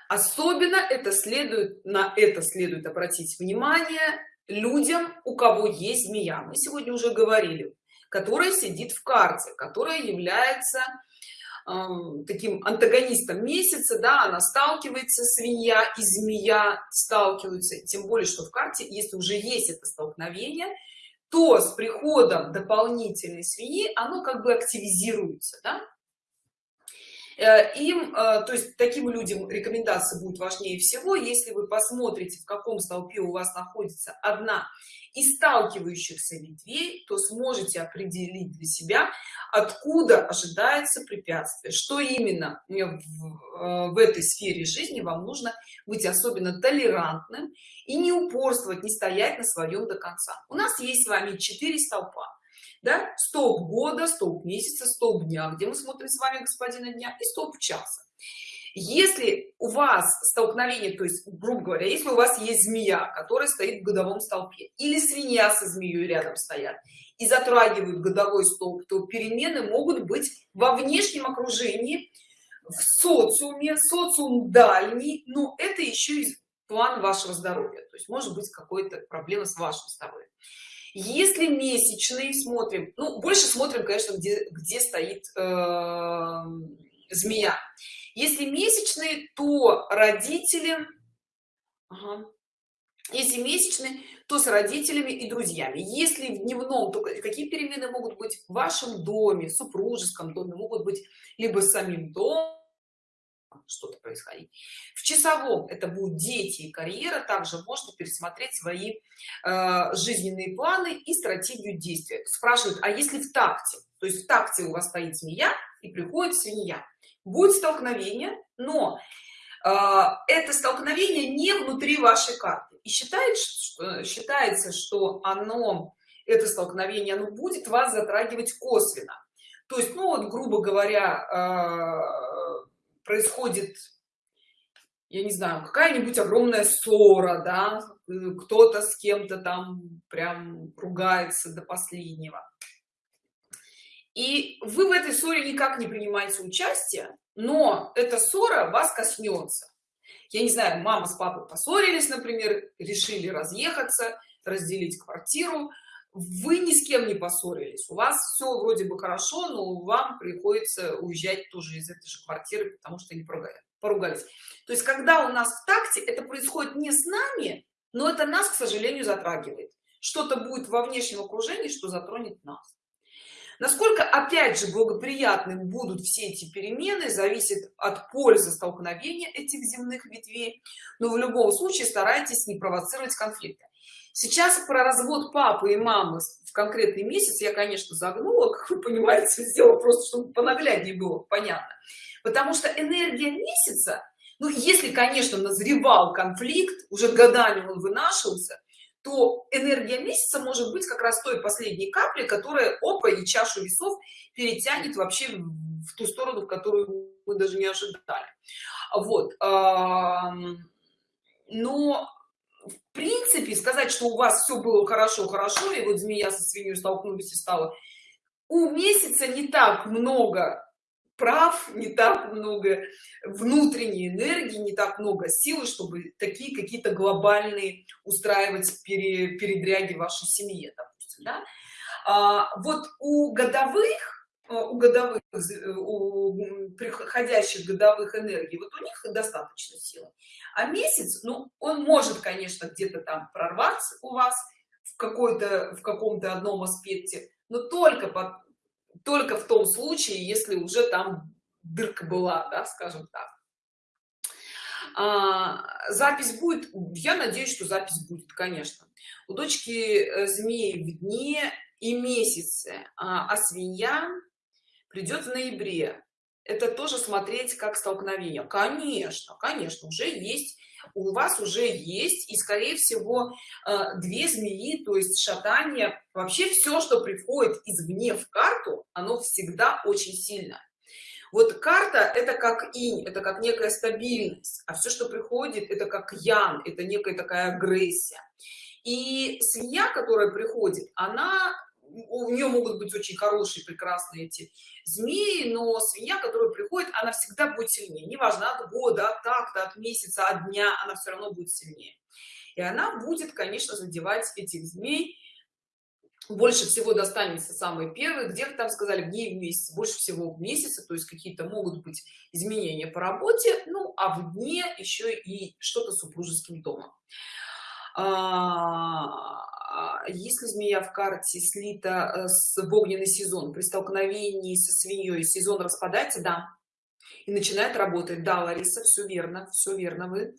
Особенно это следует на это следует обратить внимание людям у кого есть змея. Мы сегодня уже говорили которая сидит в карте которая является э, таким антагонистом месяца да она сталкивается свинья и змея сталкиваются. Тем более что в карте если уже есть это столкновение то с приходом дополнительной свиньи оно как бы активизируется да? Э, им э, то есть таким людям рекомендация будет важнее всего если вы посмотрите в каком столпе у вас находится одна из сталкивающихся ветвей то сможете определить для себя откуда ожидается препятствие что именно в, э, в этой сфере жизни вам нужно быть особенно толерантным и не упорствовать не стоять на своем до конца. У нас есть с вами четыре столпа да? Столб года столб месяца столб дня где мы смотрим с вами господина дня и столб часа. Если у вас столкновение то есть грубо говоря если у вас есть змея которая стоит в годовом столпе или свинья со змеей рядом стоят и затрагивают годовой столб то перемены могут быть во внешнем окружении в социуме социум дальний но это еще и план вашего здоровья. То есть может быть какой-то проблема с вашим здоровьем если месячные смотрим ну больше смотрим конечно где где стоит э, змея если месячные то родители ага. если месячные то с родителями и друзьями если в дневном то какие перемены могут быть в вашем доме супружеском доме могут быть либо самим домом что-то происходить. В часовом это будут дети и карьера. Также можно пересмотреть свои э, жизненные планы и стратегию действия. Спрашивают а если в такте? То есть в такте у вас стоит змея и приходит свинья. Будет столкновение но э, это столкновение не внутри вашей карты. И считает что, считается что оно это столкновение оно будет вас затрагивать косвенно. То есть ну вот грубо говоря э, происходит я не знаю какая-нибудь огромная ссора да кто-то с кем-то там прям ругается до последнего. И вы в этой ссоре никак не принимаете участие но эта ссора вас коснется. Я не знаю мама с папой поссорились например решили разъехаться разделить квартиру вы ни с кем не поссорились. У вас все вроде бы хорошо но вам приходится уезжать тоже из этой же квартиры потому что не поругались. То есть когда у нас в такте это происходит не с нами но это нас к сожалению затрагивает. Что-то будет во внешнем окружении что затронет нас. Насколько опять же благоприятным будут все эти перемены зависит от пользы столкновения этих земных ветвей. Но в любом случае старайтесь не провоцировать конфликты сейчас про развод папы и мамы в конкретный месяц я конечно загнула (laughs) как вы понимаете сделала просто чтобы понагляднее было понятно. Потому что энергия месяца ну если конечно назревал конфликт уже годами он вынашивался то энергия месяца может быть как раз той последней капли которая опа и чашу весов перетянет вообще в ту сторону в которую мы даже не ожидали. Вот но в принципе сказать что у вас все было хорошо хорошо и вот змея со свиньей столкнулись и стало у месяца не так много прав не так много внутренней энергии не так много силы чтобы такие какие-то глобальные устраивать пере, передряги вашей семье допустим, да? а, вот у годовых у годовых э, у приходящих годовых энергий. Вот у них достаточно силы. А месяц ну он может конечно где-то там прорваться у вас в какой-то в каком-то одном аспекте но только под только в том случае если уже там дырка была да скажем так. А, запись будет я надеюсь что запись будет конечно. У дочки э, змеи в дне и месяце а, а свинья придет в ноябре. Это тоже смотреть как столкновение. Конечно конечно уже есть у вас уже есть и скорее всего э, две змеи то есть шатание. Вообще все что приходит извне в карту оно всегда очень сильно. Вот карта это как инь это как некая стабильность а все что приходит это как ян это некая такая агрессия. И свинья которая приходит она у нее могут быть очень хорошие прекрасные эти змеи но свинья которая приходит она всегда будет сильнее. Неважно от года от такта от месяца от дня она все равно будет сильнее. И она будет конечно задевать этих змей. Больше всего достанется самый первый где-то там сказали в дни в месяц больше всего в месяце. То есть какие-то могут быть изменения по работе. Ну а в дне еще и что-то с супружеским домом если змея в карте слита э, с в огненный сезон при столкновении со свиньей сезон распадается да и начинает работать. Да лариса все верно все верно вы.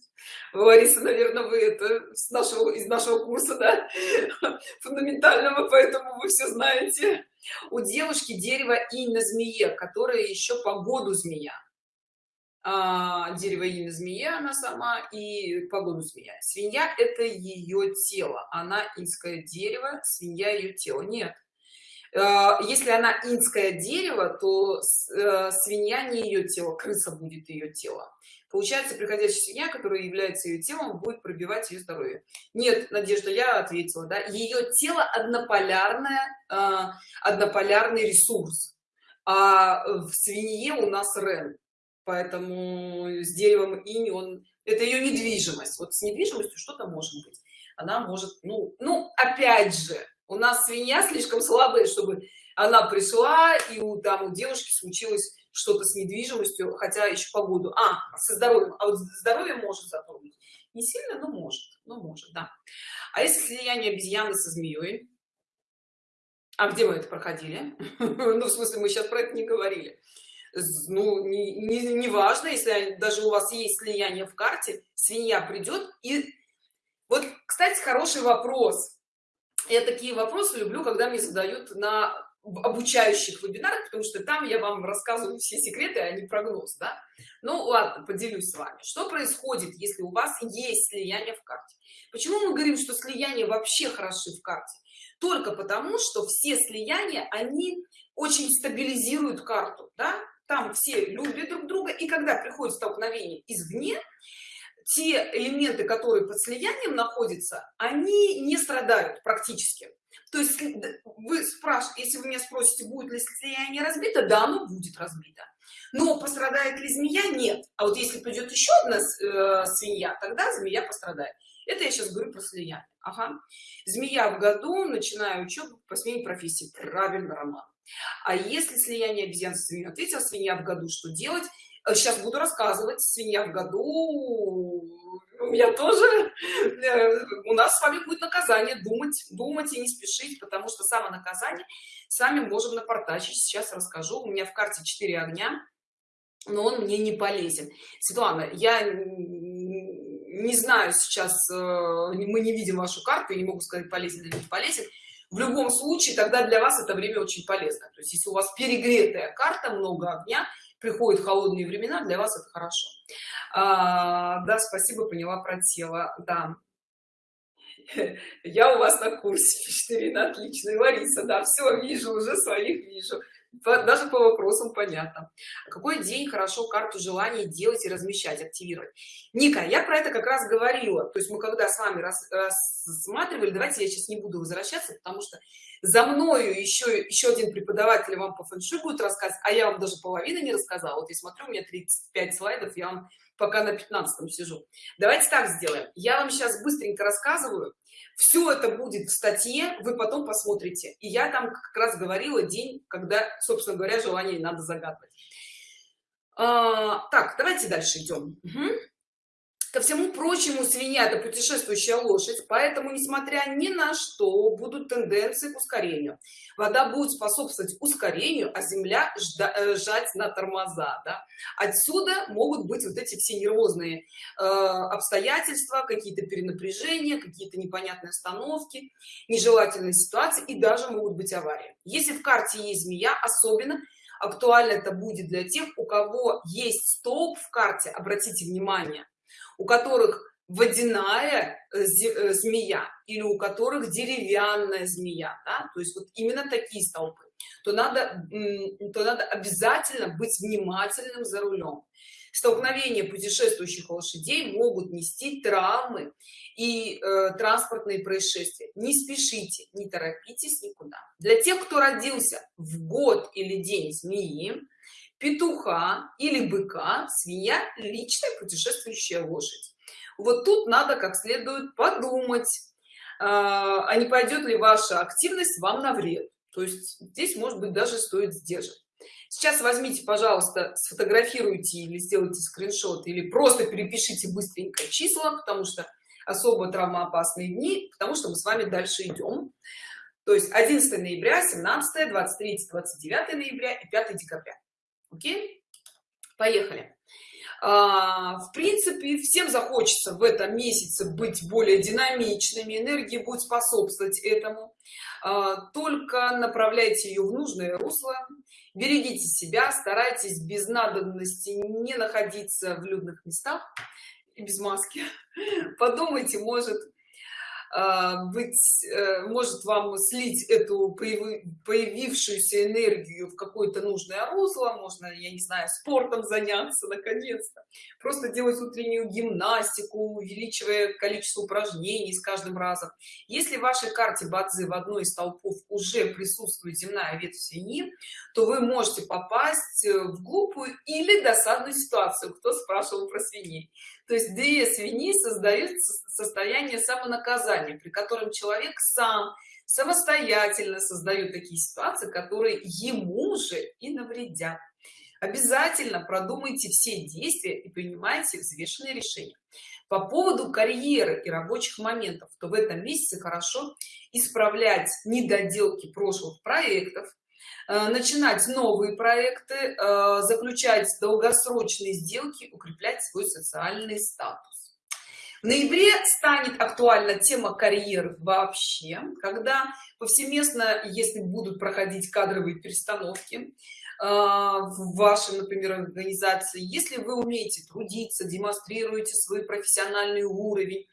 Лариса наверное вы это с нашего из нашего курса да (laughs) фундаментального поэтому вы все знаете. У девушки дерево и на змее которая еще по году змея а, дерево имя змея она сама и погоду змея. Свинья это ее тело. Она инское дерево свинья ее тело. Нет. А, если она инское дерево то э, свинья не ее тело крыса будет ее тело. Получается приходящая свинья которая является ее телом будет пробивать ее здоровье. Нет надежда я ответила да. Ее тело однополярное а, однополярный ресурс. А в свинье у нас рен поэтому с деревом инь он это ее недвижимость. Вот с недвижимостью что-то может быть. Она может ну ну опять же у нас свинья слишком слабая чтобы она пришла и у там у девушки случилось что-то с недвижимостью хотя еще погоду. А со здоровьем. А вот здоровье может затронуть. Не сильно но может но может да. А если слияние обезьяны со змеей а где мы это проходили? (laughs) Ну в смысле мы сейчас про это не говорили ну не, не, не важно если даже у вас есть слияние в карте свинья придет и вот кстати хороший вопрос. Я такие вопросы люблю когда мне задают на обучающих вебинарах потому что там я вам рассказываю все секреты а не прогноз да? Ну ладно поделюсь с вами. Что происходит если у вас есть слияние в карте? Почему мы говорим что слияние вообще хороши в карте? Только потому что все слияния они очень стабилизируют карту да? Там все любят друг друга и когда приходит столкновение извне те элементы которые под слиянием находятся они не страдают практически. То есть вы спрашиваете если вы меня спросите будет ли слияние разбито да оно будет разбито. Но пострадает ли змея? Нет. А вот если придет еще одна э, свинья тогда змея пострадает. Это я сейчас говорю про слияние. Ага. змея в году начинаю учебу по смене профессии. Правильно роман а если слияние обезьян с свиньей ответила свинья в году что делать? Сейчас буду рассказывать свинья в году у меня тоже э, у нас с вами будет наказание думать думать и не спешить потому что само наказание сами можем напортачить. Сейчас расскажу. У меня в карте 4 огня но он мне не полезен светлана я не знаю сейчас э, мы не видим вашу карту я не могу сказать полезен или не полезен в любом случае тогда для вас это время очень полезно. То есть если у вас перегретая карта много огня приходят холодные времена для вас это хорошо. А, да спасибо поняла про тело. Да. (laughs) Я у вас на курсе (laughs) Фиштерина отлично. Лариса да все вижу уже своих вижу даже по вопросам понятно. Какой день хорошо карту желаний делать и размещать активировать? Ника я про это как раз говорила. То есть мы когда с вами рассматривали давайте я сейчас не буду возвращаться потому что за мною еще еще один преподаватель вам по фэншуй будет рассказывать а я вам даже половины не рассказала. Вот я смотрю у меня 35 слайдов я вам пока на 15 сижу. Давайте так сделаем. Я вам сейчас быстренько рассказываю. Все это будет в статье вы потом посмотрите. И я там как раз говорила день когда собственно говоря желание надо загадывать. А, так давайте дальше идем. Угу. Ко всему прочему, свинья – это путешествующая лошадь, поэтому, несмотря ни на что, будут тенденции к ускорению. Вода будет способствовать ускорению, а земля э, жать на тормоза. Да? Отсюда могут быть вот эти все нервозные э, обстоятельства, какие-то перенапряжения, какие-то непонятные остановки, нежелательные ситуации и даже могут быть аварии. Если в карте есть змея, особенно актуально это будет для тех, у кого есть столб в карте, обратите внимание, у которых водяная э, э, змея или у которых деревянная змея да? то есть вот именно такие столпы. То надо то надо обязательно быть внимательным за рулем. Столкновения путешествующих лошадей могут нести травмы и э, транспортные происшествия. Не спешите не торопитесь никуда. Для тех кто родился в год или день змеи петуха или быка свинья личная путешествующая лошадь. Вот тут надо как следует подумать а, а не пойдет ли ваша активность вам на вред. То есть здесь может быть даже стоит сдержать сейчас возьмите пожалуйста сфотографируйте или сделайте скриншот или просто перепишите быстренько числа потому что особо травмоопасные дни потому что мы с вами дальше идем. То есть 11 ноября 17 23 29 ноября и 5 декабря окей? Поехали. А, в принципе всем захочется в этом месяце быть более динамичными энергии будет способствовать этому. А, только направляйте ее в нужное русло берегите себя старайтесь без надобности не находиться в людных местах и без маски. (laughs) Подумайте может быть э, может вам слить эту появившуюся энергию в какое-то нужное русло можно я не знаю спортом заняться наконец-то. Просто делать утреннюю гимнастику увеличивая количество упражнений с каждым разом. Если в вашей карте бадзи в одной из толпов уже присутствует земная ветвь свиньи то вы можете попасть в глупую или досадную ситуацию кто спрашивал про свиней то есть две свиньи создают состояние самонаказания при котором человек сам самостоятельно создает такие ситуации которые ему же и навредят. Обязательно продумайте все действия и принимайте взвешенные решения. По поводу карьеры и рабочих моментов то в этом месяце хорошо исправлять недоделки прошлых проектов начинать новые проекты э, заключать долгосрочные сделки укреплять свой социальный статус. В ноябре станет актуальна тема карьеры вообще когда повсеместно если будут проходить кадровые перестановки а, в вашей например организации если вы умеете трудиться демонстрируете свой профессиональный уровень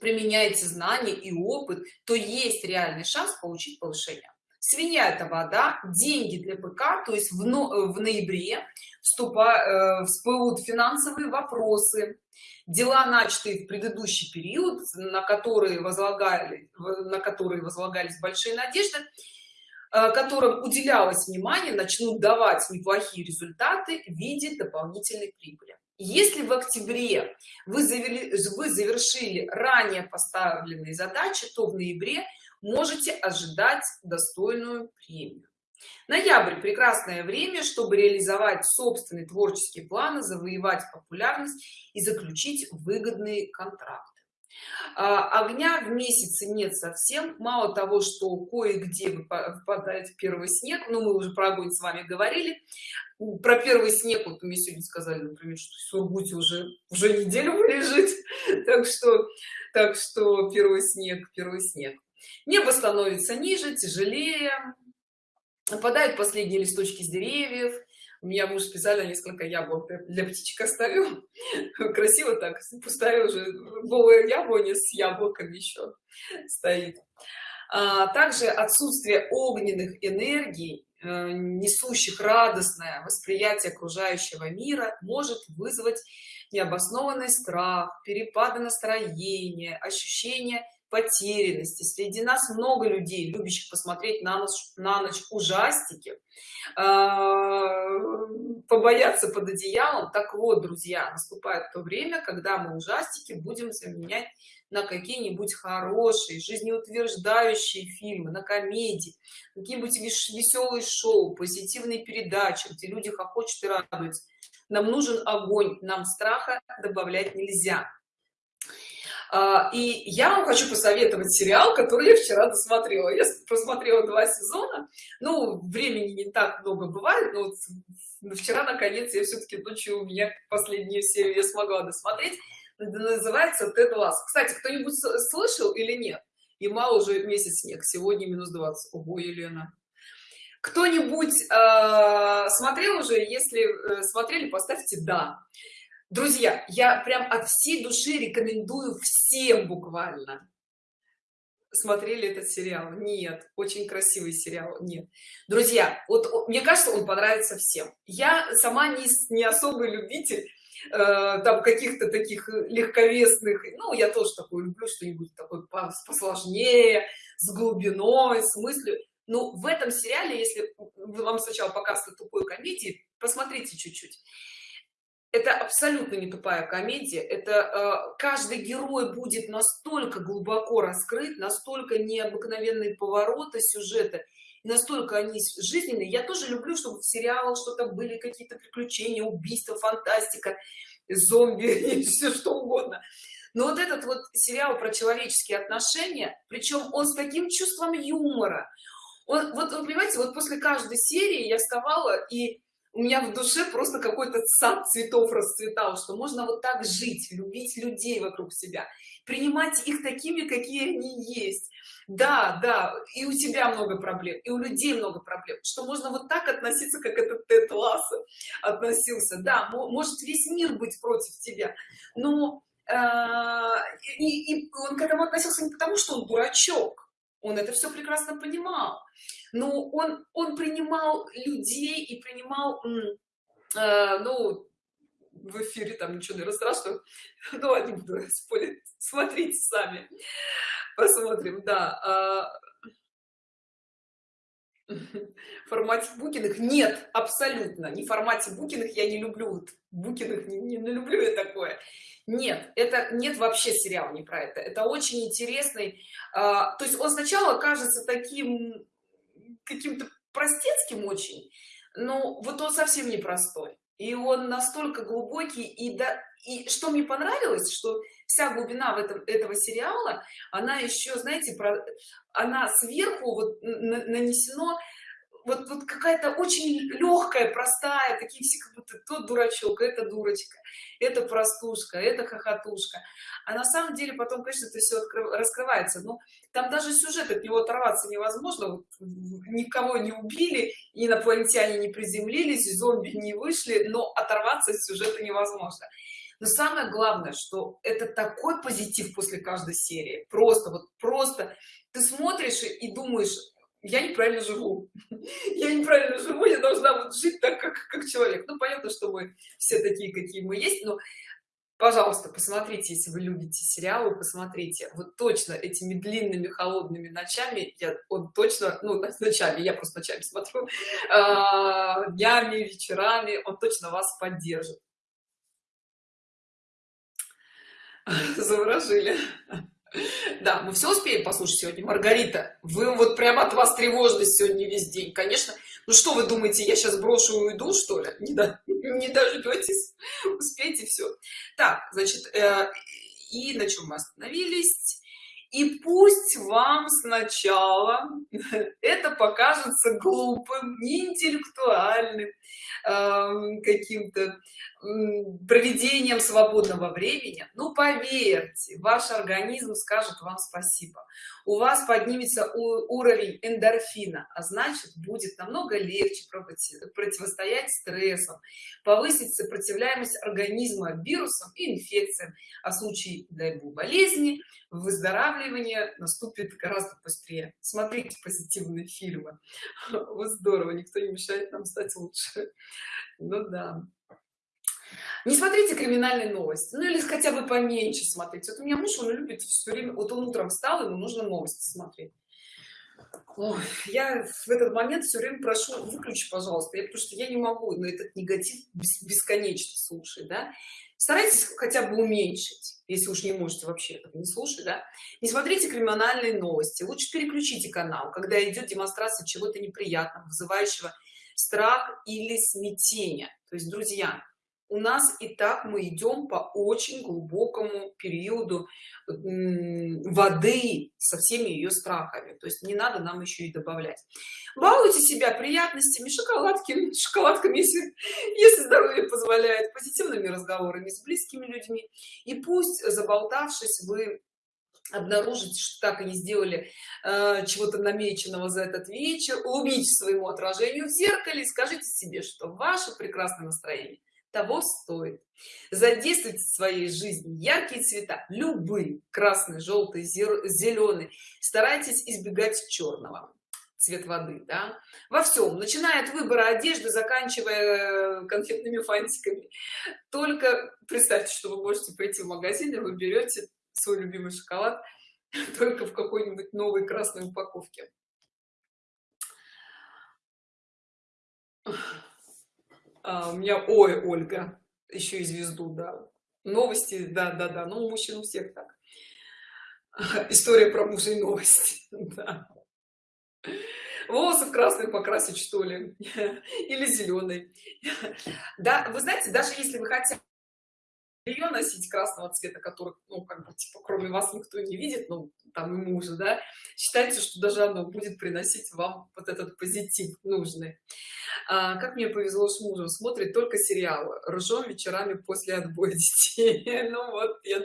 применяете знания и опыт то есть реальный шанс получить повышение свинья это вода деньги для пк то есть в, но, в ноябре вступа, э, всплывут финансовые вопросы. Дела начатые в предыдущий период на которые возлагали на которые возлагались большие надежды Э, которым уделялось внимание начнут давать неплохие результаты в виде дополнительной прибыли. Если в октябре вы завели вы завершили ранее поставленные задачи то в ноябре можете ожидать достойную премию. Ноябрь прекрасное время чтобы реализовать собственные творческие планы завоевать популярность и заключить выгодные контракты. А, огня в месяце нет совсем. Мало того что кое-где выпадает первый снег но ну, мы уже про огонь с вами говорили. Про первый снег вот мне сегодня сказали например что в сургуте уже уже неделю (laughs) лежит так что так что первый снег первый снег небо становится ниже тяжелее опадают последние листочки с деревьев. У меня муж специально несколько яблок для птичек оставил (laughs) красиво так пустая уже голая яблоня с яблоками еще стоит. А также отсутствие огненных энергий э, несущих радостное восприятие окружающего мира может вызвать необоснованный страх перепады настроения ощущение потерянности. Среди нас много людей любящих посмотреть на ночь на ночь ужастики а, побояться под одеялом. Так вот друзья наступает то время когда мы ужастики будем заменять на какие-нибудь хорошие жизнеутверждающие фильмы на комедии какие-нибудь веселые шоу позитивные передачи где люди хохочут и радуются. Нам нужен огонь нам страха добавлять нельзя и я вам хочу посоветовать сериал который я вчера досмотрела. Я посмотрела два сезона. Ну времени не так много бывает но вот вчера наконец я все-таки ночью у меня последнюю серию я смогла досмотреть. Называется Тед Ласс. кстати кто-нибудь слышал или нет? И мало уже месяц снег. Сегодня минус 20 ого елена. Кто-нибудь э, смотрел уже? Если э, смотрели поставьте да друзья я прям от всей души рекомендую всем буквально. Смотрели этот сериал? Нет. Очень красивый сериал? Нет. Друзья вот мне кажется он понравится всем. Я сама не, не особый любитель э, там каких-то таких легковесных ну я тоже такой люблю что-нибудь такое посложнее с глубиной с мыслью. Но в этом сериале если вам сначала показывают тупой комедии посмотрите чуть-чуть это абсолютно не тупая комедия. Это э, каждый герой будет настолько глубоко раскрыт настолько необыкновенные повороты сюжета настолько они жизненные. Я тоже люблю чтобы в сериалах что-то были какие-то приключения убийства фантастика зомби (laughs) все что угодно. Но вот этот вот сериал про человеческие отношения причем он с таким чувством юмора. Он, вот вы понимаете вот после каждой серии я вставала и у меня в душе просто какой-то сад цветов расцветал что можно вот так жить любить людей вокруг себя принимать их такими какие они есть. Да да и у тебя много проблем и у людей много проблем что можно вот так относиться как этот Тед Ласса относился. Да может весь мир быть против тебя но э, и, и он к этому относился не потому что он дурачок он это все прекрасно понимал. Но он он принимал людей и принимал э, ну в эфире там ничего не страшного (laughs) ну не буду спорить смотрите сами. Посмотрим да а, в (laughs) формате букиных нет абсолютно. Не в формате букиных я не люблю букиных не, не люблю я такое нет это нет вообще сериал не про это. Это очень интересный а, то есть он сначала кажется таким каким-то простецким очень ну вот он совсем непростой и он настолько глубокий и да и что мне понравилось что вся глубина в этом этого сериала она еще знаете про она сверху вот нанесено вот, вот какая-то очень легкая простая такие все как будто тот дурачок это дурочка это простушка это хохотушка а на самом деле потом конечно это все раскрывается. Но там даже сюжет от него оторваться невозможно. Вот, никого не убили инопланетяне не приземлились зомби не вышли но оторваться от сюжета невозможно. Но самое главное что это такой позитив после каждой серии. Просто вот просто ты смотришь и думаешь я неправильно живу. (laughs) Я неправильно живу я должна вот жить так как как человек. Ну понятно что мы все такие какие мы есть но пожалуйста посмотрите если вы любите сериалы посмотрите. Вот точно этими длинными холодными ночами я он точно ну ночами я просто ночами смотрю э, (laughs) днями вечерами он точно вас поддержит. (laughs) Заворожили да мы все успеем послушать сегодня. Маргарита вы вот прямо от вас тревожность сегодня весь день. Конечно ну что вы думаете я сейчас брошу и уйду что ли? Не, да, не дождетесь успейте все так значит э, и на чем мы остановились? И пусть вам сначала (laughs) это покажется глупым неинтеллектуальным э, каким-то проведением свободного времени ну поверьте ваш организм скажет вам спасибо. У вас поднимется уровень эндорфина а значит будет намного легче противостоять стрессам повысить сопротивляемость организма вирусам и инфекциям а в случае дай бог болезни выздоравливание наступит гораздо быстрее. Смотрите позитивные фильмы. (laughs) Вот здорово никто не мешает нам стать лучше. Ну да не смотрите криминальные новости ну или хотя бы поменьше смотреть вот у меня муж он любит все время вот он утром встал ему нужно новости смотреть Ой, я в этот момент все время прошу выключи пожалуйста я потому что я не могу но этот негатив бесконечно слушать да. Старайтесь хотя бы уменьшить если уж не можете вообще не слушать да. Не смотрите криминальные новости лучше переключите канал когда идет демонстрация чего-то неприятного вызывающего страх или смятение то есть друзья у нас и так мы идем по очень глубокому периоду воды со всеми ее страхами. То есть не надо нам еще и добавлять. Балуйте себя приятностями шоколадки (laughs) шоколадками если если здоровье позволяет позитивными разговорами с близкими людьми. И пусть заболтавшись вы обнаружите что так и не сделали э, чего-то намеченного за этот вечер. Улыбнитесь своему отражению в зеркале и скажите себе что ваше прекрасное настроение того стоит. Задействуйте в своей жизни яркие цвета любые красный желтый зеленый старайтесь избегать черного. Цвет воды да? во всем начиная от выбора одежды заканчивая э, конфетными фантиками. Только представьте что вы можете прийти в магазин и вы берете свой любимый шоколад (laughs) только в какой-нибудь новой красной упаковке а, у меня ой ольга еще и звезду да. Новости да да да ну мужчин у всех так. (laughs) История про мужа и новости (laughs) да. волосы в красный покрасить что ли? (laughs) Или зеленый да вы знаете даже если вы хотите ее носить красного цвета который ну как бы типа кроме вас никто не видит ну там и мужа да считайте что даже оно будет приносить вам вот этот позитив нужный. А, как мне повезло с мужем смотрит только сериалы ржем вечерами после отбоя (laughs) детей. Ну вот я...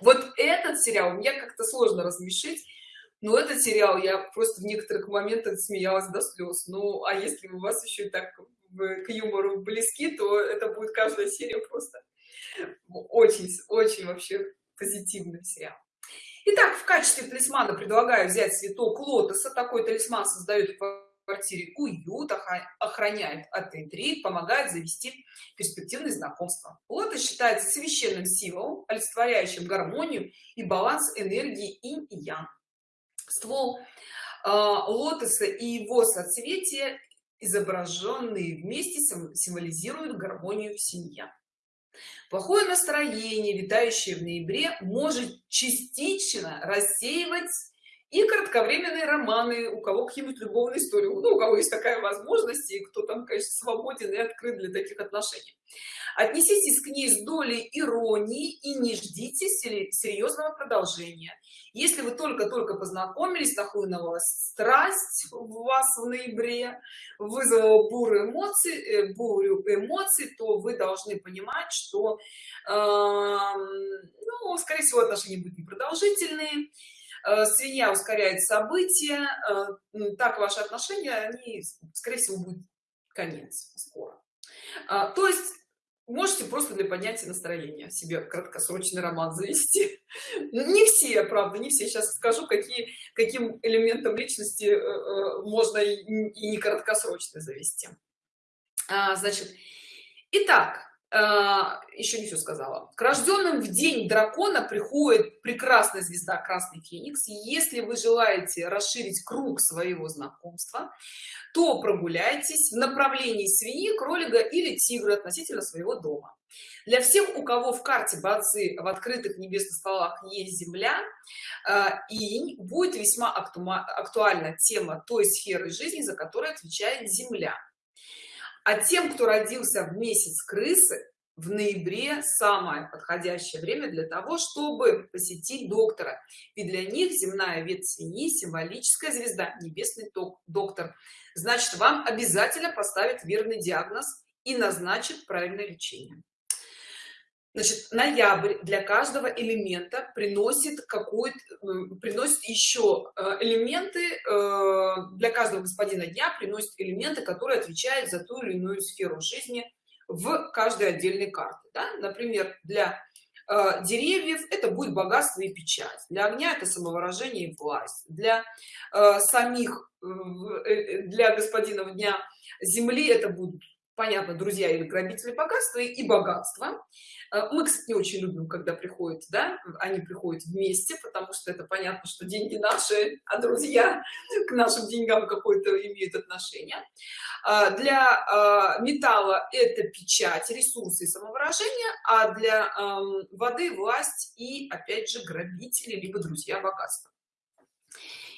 вот этот сериал мне как-то сложно размешить но этот сериал я просто в некоторых моментах смеялась до слез ну а если у вас еще и так к юмору близки то это будет каждая серия просто очень очень вообще позитивный сериал. Итак, в качестве талисмана предлагаю взять цветок лотоса. Такой талисман создает в квартире уют охраняет от интриг помогает завести перспективные знакомства. Лотос считается священным символом олицетворяющим гармонию и баланс энергии инь и ян. Ствол э, лотоса и его соцветия изображенные вместе символизируют гармонию в семье плохое настроение витающее в ноябре может частично рассеивать и кратковременные романы у кого какие-нибудь любовные истории ну у кого есть такая возможность и кто там конечно свободен и открыт для таких отношений. Отнеситесь к ней с долей иронии и не ждите серьезного продолжения. Если вы только-только познакомились нахлынула страсть в вас в ноябре вызвала бурю эмоций э, бурю эмоций то вы должны понимать что э, ну скорее всего отношения будут непродолжительные свинья ускоряет события э, так ваши отношения они скорее всего будет конец скоро а, то есть можете просто для поднятия настроения себе краткосрочный роман завести. (laughs) Не все правда не все сейчас скажу какие каким элементом личности э, можно и не краткосрочно завести. А, значит итак еще не все сказала. К рожденным в день дракона приходит прекрасная звезда красный феникс. Если вы желаете расширить круг своего знакомства то прогуляйтесь в направлении свиньи кролика или тигра относительно своего дома. Для всех у кого в карте базы в открытых небесных столах есть земля а, и будет весьма актуальна тема той сферы жизни за которой отвечает земля а тем кто родился в месяц крысы в ноябре самое подходящее время для того чтобы посетить доктора. И для них земная ветвь свиньи символическая звезда небесный доктор. Значит вам обязательно поставит верный диагноз и назначит правильное лечение значит ноябрь для каждого элемента приносит какой приносит еще э, элементы э, для каждого господина дня приносит элементы которые отвечают за ту или иную сферу жизни в каждой отдельной карте да? например для э, деревьев это будет богатство и печать для огня это самовыражение и власть для самих для господина дня земли это будут понятно друзья или грабители богатства и богатство. Э, мы кстати не очень любим когда приходят да они приходят вместе потому что это понятно что деньги наши а друзья к нашим деньгам какой-то имеют отношение. А, для а, металла это печать ресурсы и самовыражение а для воды власть и опять же грабители либо друзья богатства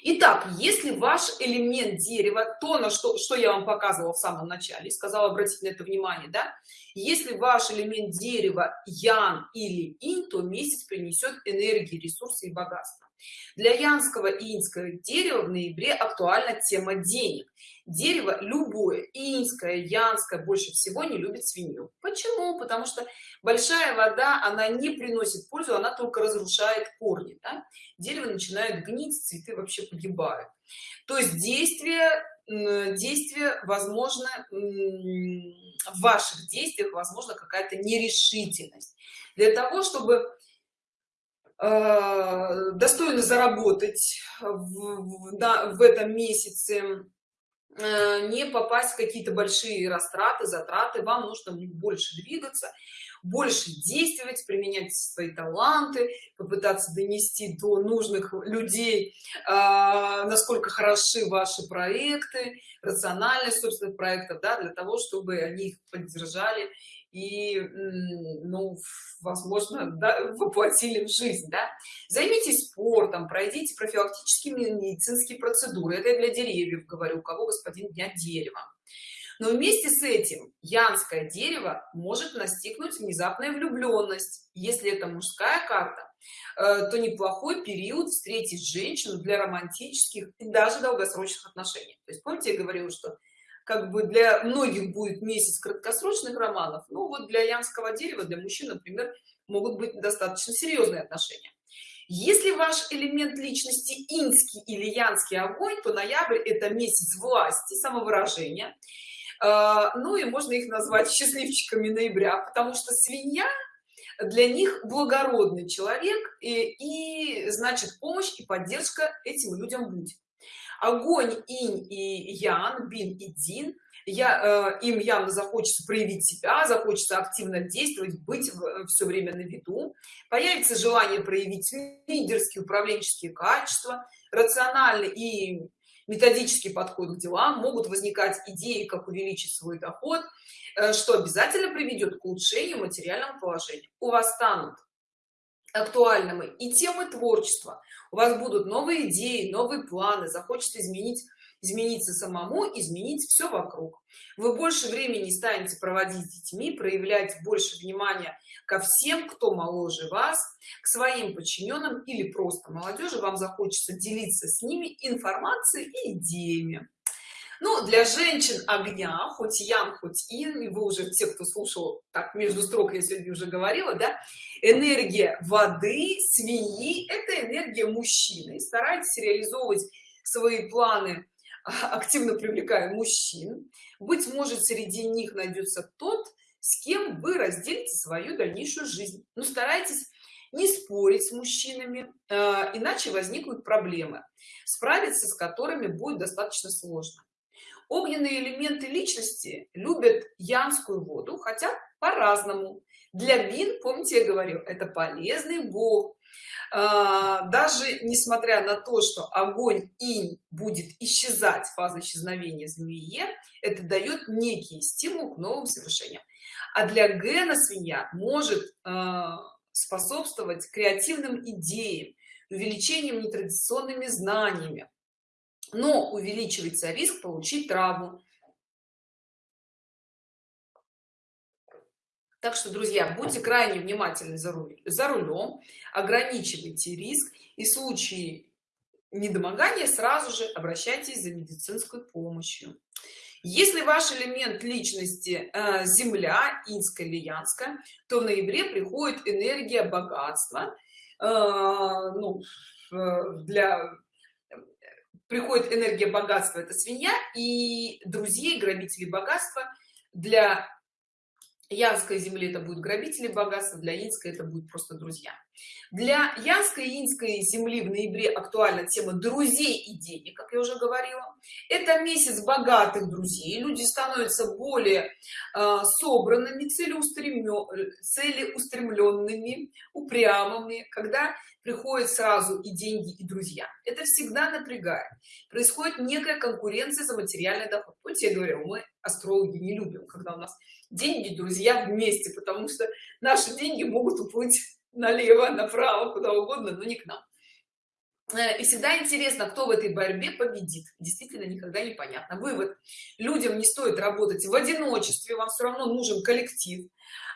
Итак, если ваш элемент дерева, то, на что, что я вам показывала в самом начале, сказала обратить на это внимание, да, если ваш элемент дерева ян или инь, то месяц принесет энергии, ресурсы и богатство. Для янского и инского дерева в ноябре актуальна тема денег. Дерево любое, инское, янское, больше всего не любит свинью. Почему? Потому что большая вода, она не приносит пользу, она только разрушает корни. Да? Дерево начинает гнить, цветы вообще погибают. То есть действие, действие возможно, в ваших действиях возможно какая-то нерешительность. Для того, чтобы э, достойно заработать в, в, в этом месяце Э, не попасть в какие-то большие растраты затраты вам нужно больше двигаться больше действовать применять свои таланты попытаться донести до нужных людей э, насколько хороши ваши проекты рациональность собственных проектов да, для того чтобы они их поддержали и ну возможно да, (laughs) воплотили в жизнь да? займитесь спортом пройдите профилактические медицинские процедуры это я для деревьев говорю у кого господин дня дерева но вместе с этим янское дерево может настигнуть внезапная влюбленность. Если это мужская карта э, то неплохой период встретить женщину для романтических и даже долгосрочных отношений. То есть помните я говорила что как бы для многих будет месяц краткосрочных романов ну вот для янского дерева для мужчин например могут быть достаточно серьезные отношения. Если ваш элемент личности инский или янский огонь то ноябрь это месяц власти самовыражения ну и можно их назвать (laughs) счастливчиками ноября потому что свинья для них благородный человек и, и значит помощь и поддержка этим людям будет. Огонь инь и ян бин и дин. Я э, им явно захочется проявить себя захочется активно действовать быть в, все время на виду. Появится желание проявить лидерские управленческие качества рациональный и методический подход к делам могут возникать идеи как увеличить свой доход э, что обязательно приведет к улучшению материального положения. У вас станут актуальными и темы творчества у вас будут новые идеи новые планы захочется изменить измениться самому изменить все вокруг. Вы больше времени станете проводить с детьми проявлять больше внимания ко всем кто моложе вас к своим подчиненным или просто молодежи. Вам захочется делиться с ними информацией и идеями. Ну для женщин огня хоть ян хоть ин и вы уже те кто слушал так между строк я сегодня уже говорила да энергия воды свиньи это энергия мужчины. Старайтесь реализовывать свои планы (laughs) активно привлекая мужчин. Быть может среди них найдется тот с кем вы разделите свою дальнейшую жизнь. Но старайтесь не спорить с мужчинами э, иначе возникнут проблемы справиться с которыми будет достаточно сложно. Огненные элементы личности любят янскую воду хотя по-разному. Для бин помните я говорил это полезный бог даже несмотря на то что огонь инь будет исчезать фаза исчезновения змее это дает некий стимул к новым совершениям. А для гена свинья может а, способствовать креативным идеям увеличением нетрадиционными знаниями. Но увеличивается риск получить травму так что друзья будьте крайне внимательны за, руль, за рулем ограничивайте риск и в случае недомогания сразу же обращайтесь за медицинской помощью. Если ваш элемент личности э, земля инская или янская то в ноябре приходит энергия богатства э, ну, для приходит энергия богатства это свинья и друзей грабителей богатства для янской земли это будет грабители богатства для инской это будет просто друзья для янской и инской земли в ноябре актуальна тема друзей и денег как я уже говорила. Это месяц богатых друзей. Люди становятся более э, собранными целеустремленными упрямыми когда приходят сразу и деньги и друзья. Это всегда напрягает. Происходит некая конкуренция за материальный доход. Вот я говорю мы астрологи не любим когда у нас деньги друзья вместе потому что наши деньги могут уплыть налево направо куда угодно но не к нам. Э, и всегда интересно кто в этой борьбе победит. Действительно никогда не понятно. Вывод. Людям не стоит работать в одиночестве вам все равно нужен коллектив.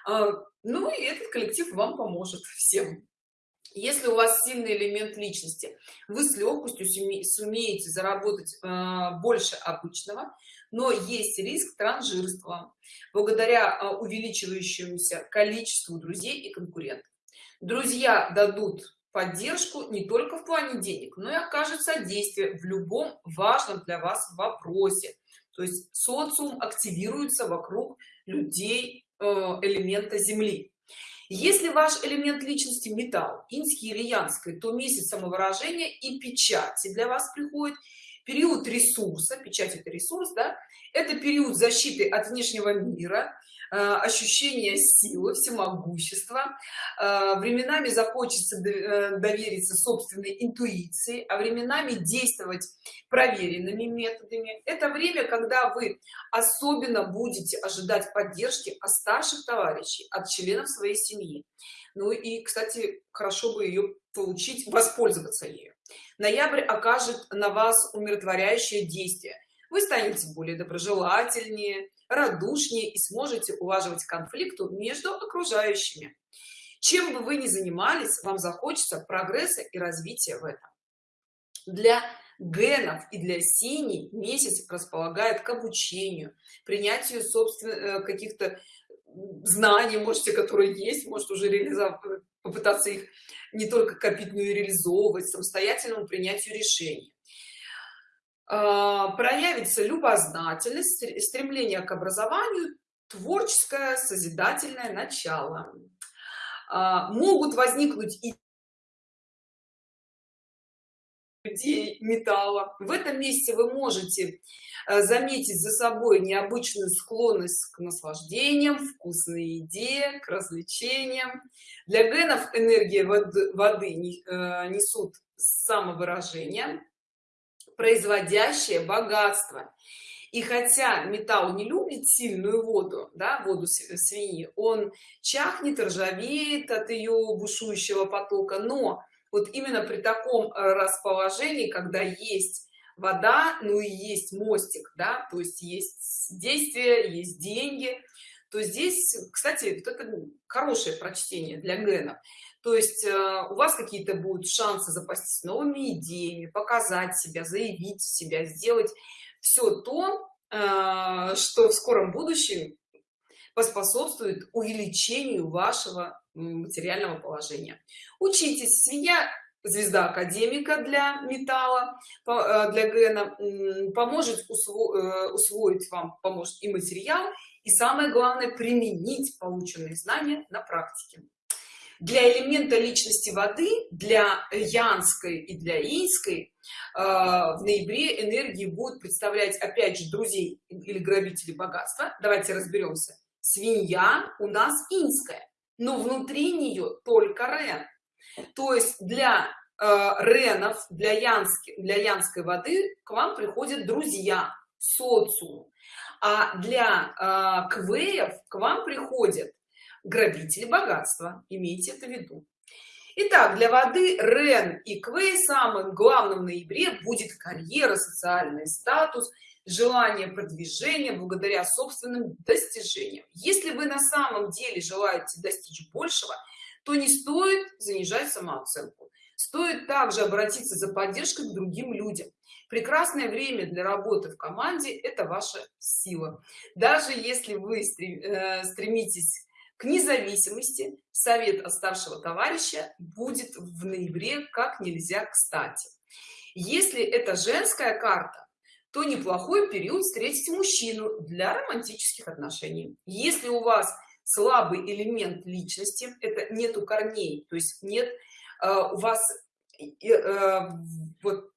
А, ну и этот коллектив вам поможет всем. Если у вас сильный элемент личности вы с легкостью сумеете заработать э, больше обычного но есть риск транжирства благодаря э, увеличивающемуся количеству друзей и конкурентов друзья дадут поддержку не только в плане денег но и окажет содействие в любом важном для вас вопросе. То есть социум активируется вокруг людей э, элемента земли. Если ваш элемент личности металл инский или янской то месяц самовыражения и печати для вас приходит. Период ресурса печать это ресурс да? Это период защиты от внешнего мира ощущение силы всемогущества. Э, временами захочется э, довериться собственной интуиции а временами действовать проверенными методами. Это время когда вы особенно будете ожидать поддержки от старших товарищей от членов своей семьи. Ну и кстати хорошо бы ее получить воспользоваться ею. Ноябрь окажет на вас умиротворяющее действие. Вы станете более доброжелательнее радушнее и сможете улаживать конфликту между окружающими. Чем бы вы ни занимались вам захочется прогресса и развития в этом. Для генов и для синий месяц располагает к обучению принятию собственных э, каких-то знаний можете которые есть может уже реализовать попытаться их не только копить но и реализовывать самостоятельному принятию решений проявится любознательность стремление к образованию творческое созидательное начало. А, могут возникнуть и металла. В этом месяце вы можете э, заметить за собой необычную склонность к наслаждениям вкусной еде к развлечениям. Для генов энергия воды, воды э, несут самовыражение производящее богатство. И хотя металл не любит сильную воду да воду свиньи он чахнет ржавеет от ее бушующего потока. Но вот именно при таком э, расположении когда есть вода ну и есть мостик да то есть есть действие есть деньги то здесь кстати вот это хорошее прочтение для генов то есть э, у вас какие-то будут шансы запастись новыми идеями показать себя заявить себя сделать все то э, что в скором будущем поспособствует увеличению вашего материального положения. Учитесь. Свинья звезда академика для металла э, для гена поможет э, усвоить вам поможет и материал и самое главное применить полученные знания на практике для элемента личности воды для янской и для инской э, в ноябре энергии будут представлять опять же друзей или грабителей богатства. Давайте разберемся. Свинья у нас инская но внутри нее только рен. То есть для э, ренов для янски для янской воды к вам приходят друзья социум. А для э, квеев к вам приходят грабители богатства имейте это в виду Итак, для воды Рен и Квей самым главным в ноябре будет карьера, социальный статус, желание продвижения благодаря собственным достижениям. Если вы на самом деле желаете достичь большего, то не стоит занижать самооценку. Стоит также обратиться за поддержкой к другим людям. Прекрасное время для работы в команде – это ваша сила. Даже если вы э, стремитесь независимости, совет от старшего товарища будет в ноябре как нельзя кстати. Если это женская карта, то неплохой период встретить мужчину для романтических отношений. Если у вас слабый элемент личности это нету корней то есть нет э, у вас э, вот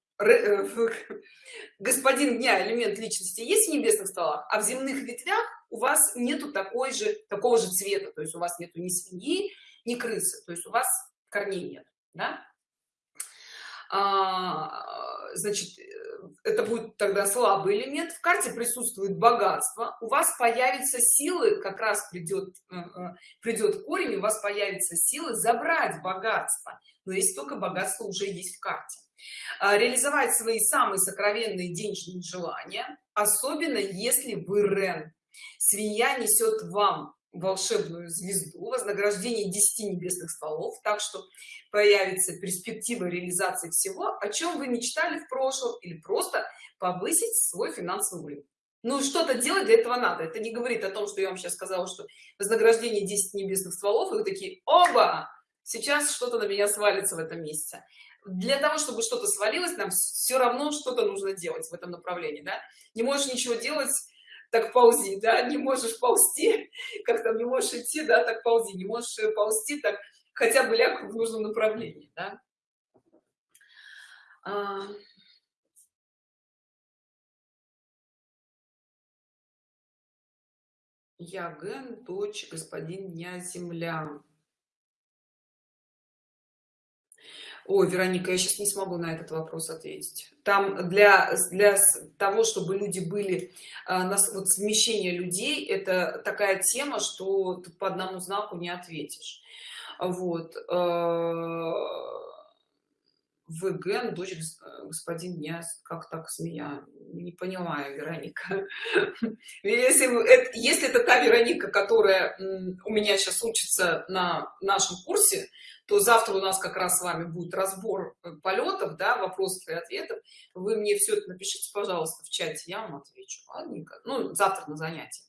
господин дня элемент личности есть в небесных столах а в земных ветвях у вас нету такой же такого же цвета то есть у вас нету ни свиньи ни крысы то есть у вас корней нет да? а, значит это будет тогда слабый элемент. В карте присутствует богатство. У вас появится силы как раз придет э, э, придет корень у вас появится силы забрать богатство. Но если только богатство уже есть в карте реализовать свои самые сокровенные денежные желания особенно если вы рен. Свинья несет вам волшебную звезду вознаграждение 10 небесных столов так что появится перспектива реализации всего о чем вы мечтали в прошлом или просто повысить свой финансовый уровень. Ну что-то делать для этого надо. Это не говорит о том что я вам сейчас сказала что вознаграждение 10 небесных стволов и вы такие оба! Сейчас что-то на меня свалится в этом месяце для того чтобы что-то свалилось нам все равно что-то нужно делать в этом направлении да? не можешь ничего делать так ползи да не можешь ползти (laughs) как там не можешь идти да так ползи не можешь ползти так хотя бы ляг в нужном направлении да? а... я ген дочь господин дня земля Ой, Вероника, я сейчас не смогу на этот вопрос ответить. Там для, для того, чтобы люди были, а, нас, вот совмещение людей, это такая тема, что ты по одному знаку не ответишь. Вот. Э, ВГ, дочь господин дня, как так смея? Не понимаю, Вероника. (laughs) Если, если это та Вероника, которая у меня сейчас учится на нашем курсе, то завтра у нас как раз с вами будет разбор э, полетов да вопросов и ответов вы мне все это напишите пожалуйста в чате я вам отвечу ладненько ну завтра на занятии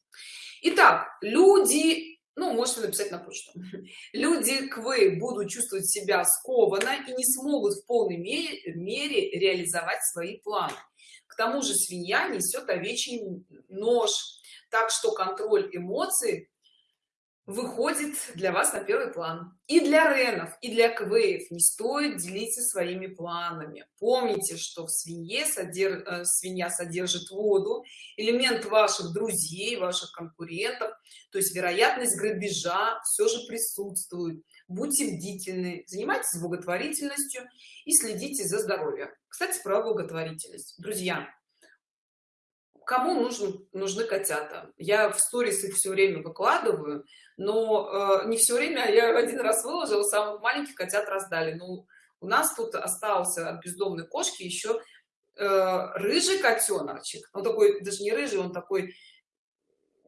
Итак, люди ну можете написать на почту. (laughs) Люди квы будут чувствовать себя скованно и не смогут в полной мере, мере реализовать свои планы. К тому же свинья несет овечий нож так что контроль эмоций выходит для вас на первый план. И для ренов и для квеев не стоит делиться своими планами. Помните что в свинье содерж... Э, свинья содержит воду элемент ваших друзей ваших конкурентов то есть вероятность грабежа все же присутствует. Будьте бдительны занимайтесь благотворительностью и следите за здоровьем. Кстати про благотворительность. Друзья кому нужны нужны котята? Я в сторис их все время выкладываю но э, не все время я один раз выложила самых маленьких котят раздали. Ну у нас тут остался от бездомной кошки еще э, рыжий котеночек он такой даже не рыжий он такой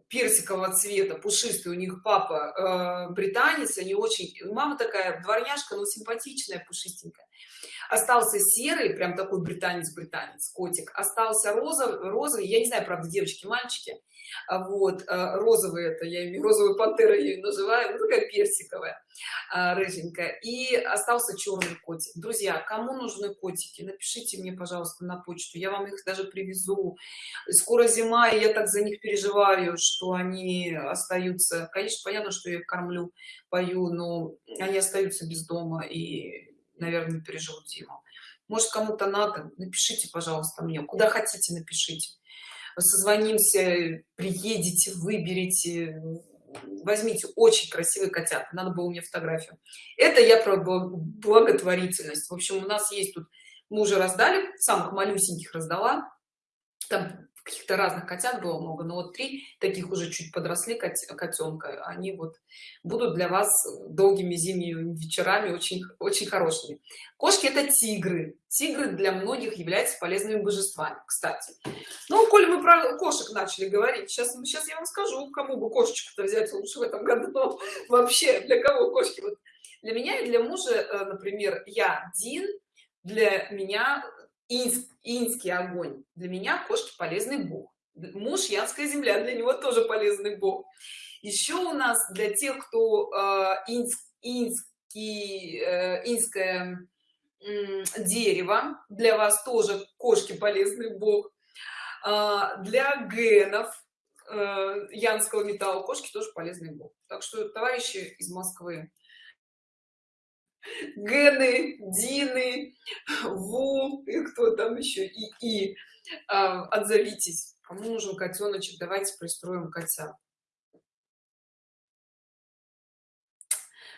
персикового цвета пушистый. У них папа э, британец они очень мама такая дворняжка но симпатичная пушистенькая остался серый прям такой британец британец котик. Остался розовый розовый я не знаю правда девочки мальчики. А вот э, розовый это я имею розовую пантеру я ее называю ну, такая персиковая а, рыженькая. И остался черный котик. Друзья кому нужны котики напишите мне пожалуйста на почту я вам их даже привезу. Скоро зима и я так за них переживаю что они остаются. Конечно понятно что я их кормлю пою но они остаются без дома и наверное переживут зиму. Может кому-то надо? Напишите пожалуйста мне. Куда хотите напишите. Созвонимся приедете выберите. Возьмите очень красивый котят надо было мне фотографию. Это я про благотворительность. В общем у нас есть тут мы уже раздали самых малюсеньких раздала. Там каких-то разных котят было много но вот три таких уже чуть подросли кот, котенка они вот будут для вас долгими зимними вечерами очень очень хорошими. Кошки это тигры. Тигры для многих являются полезными божествами. Кстати ну коль мы про кошек начали говорить сейчас сейчас я вам скажу кому бы кошечку-то взять лучше в этом году вообще для кого кошки? Вот для меня и для мужа э, например я дин для меня инск, инский огонь. Для меня кошки полезный бог. Муж янская земля для него тоже полезный бог. Еще у нас для тех кто э, инск, инский э, инское э, дерево для вас тоже кошки полезный бог. Э, для генов э, янского металла кошки тоже полезный бог. Так что товарищи из москвы Гены, Дины, Ву, и кто там еще, и, и а, отзовитесь. Кому нужен котеночек, давайте пристроим котят.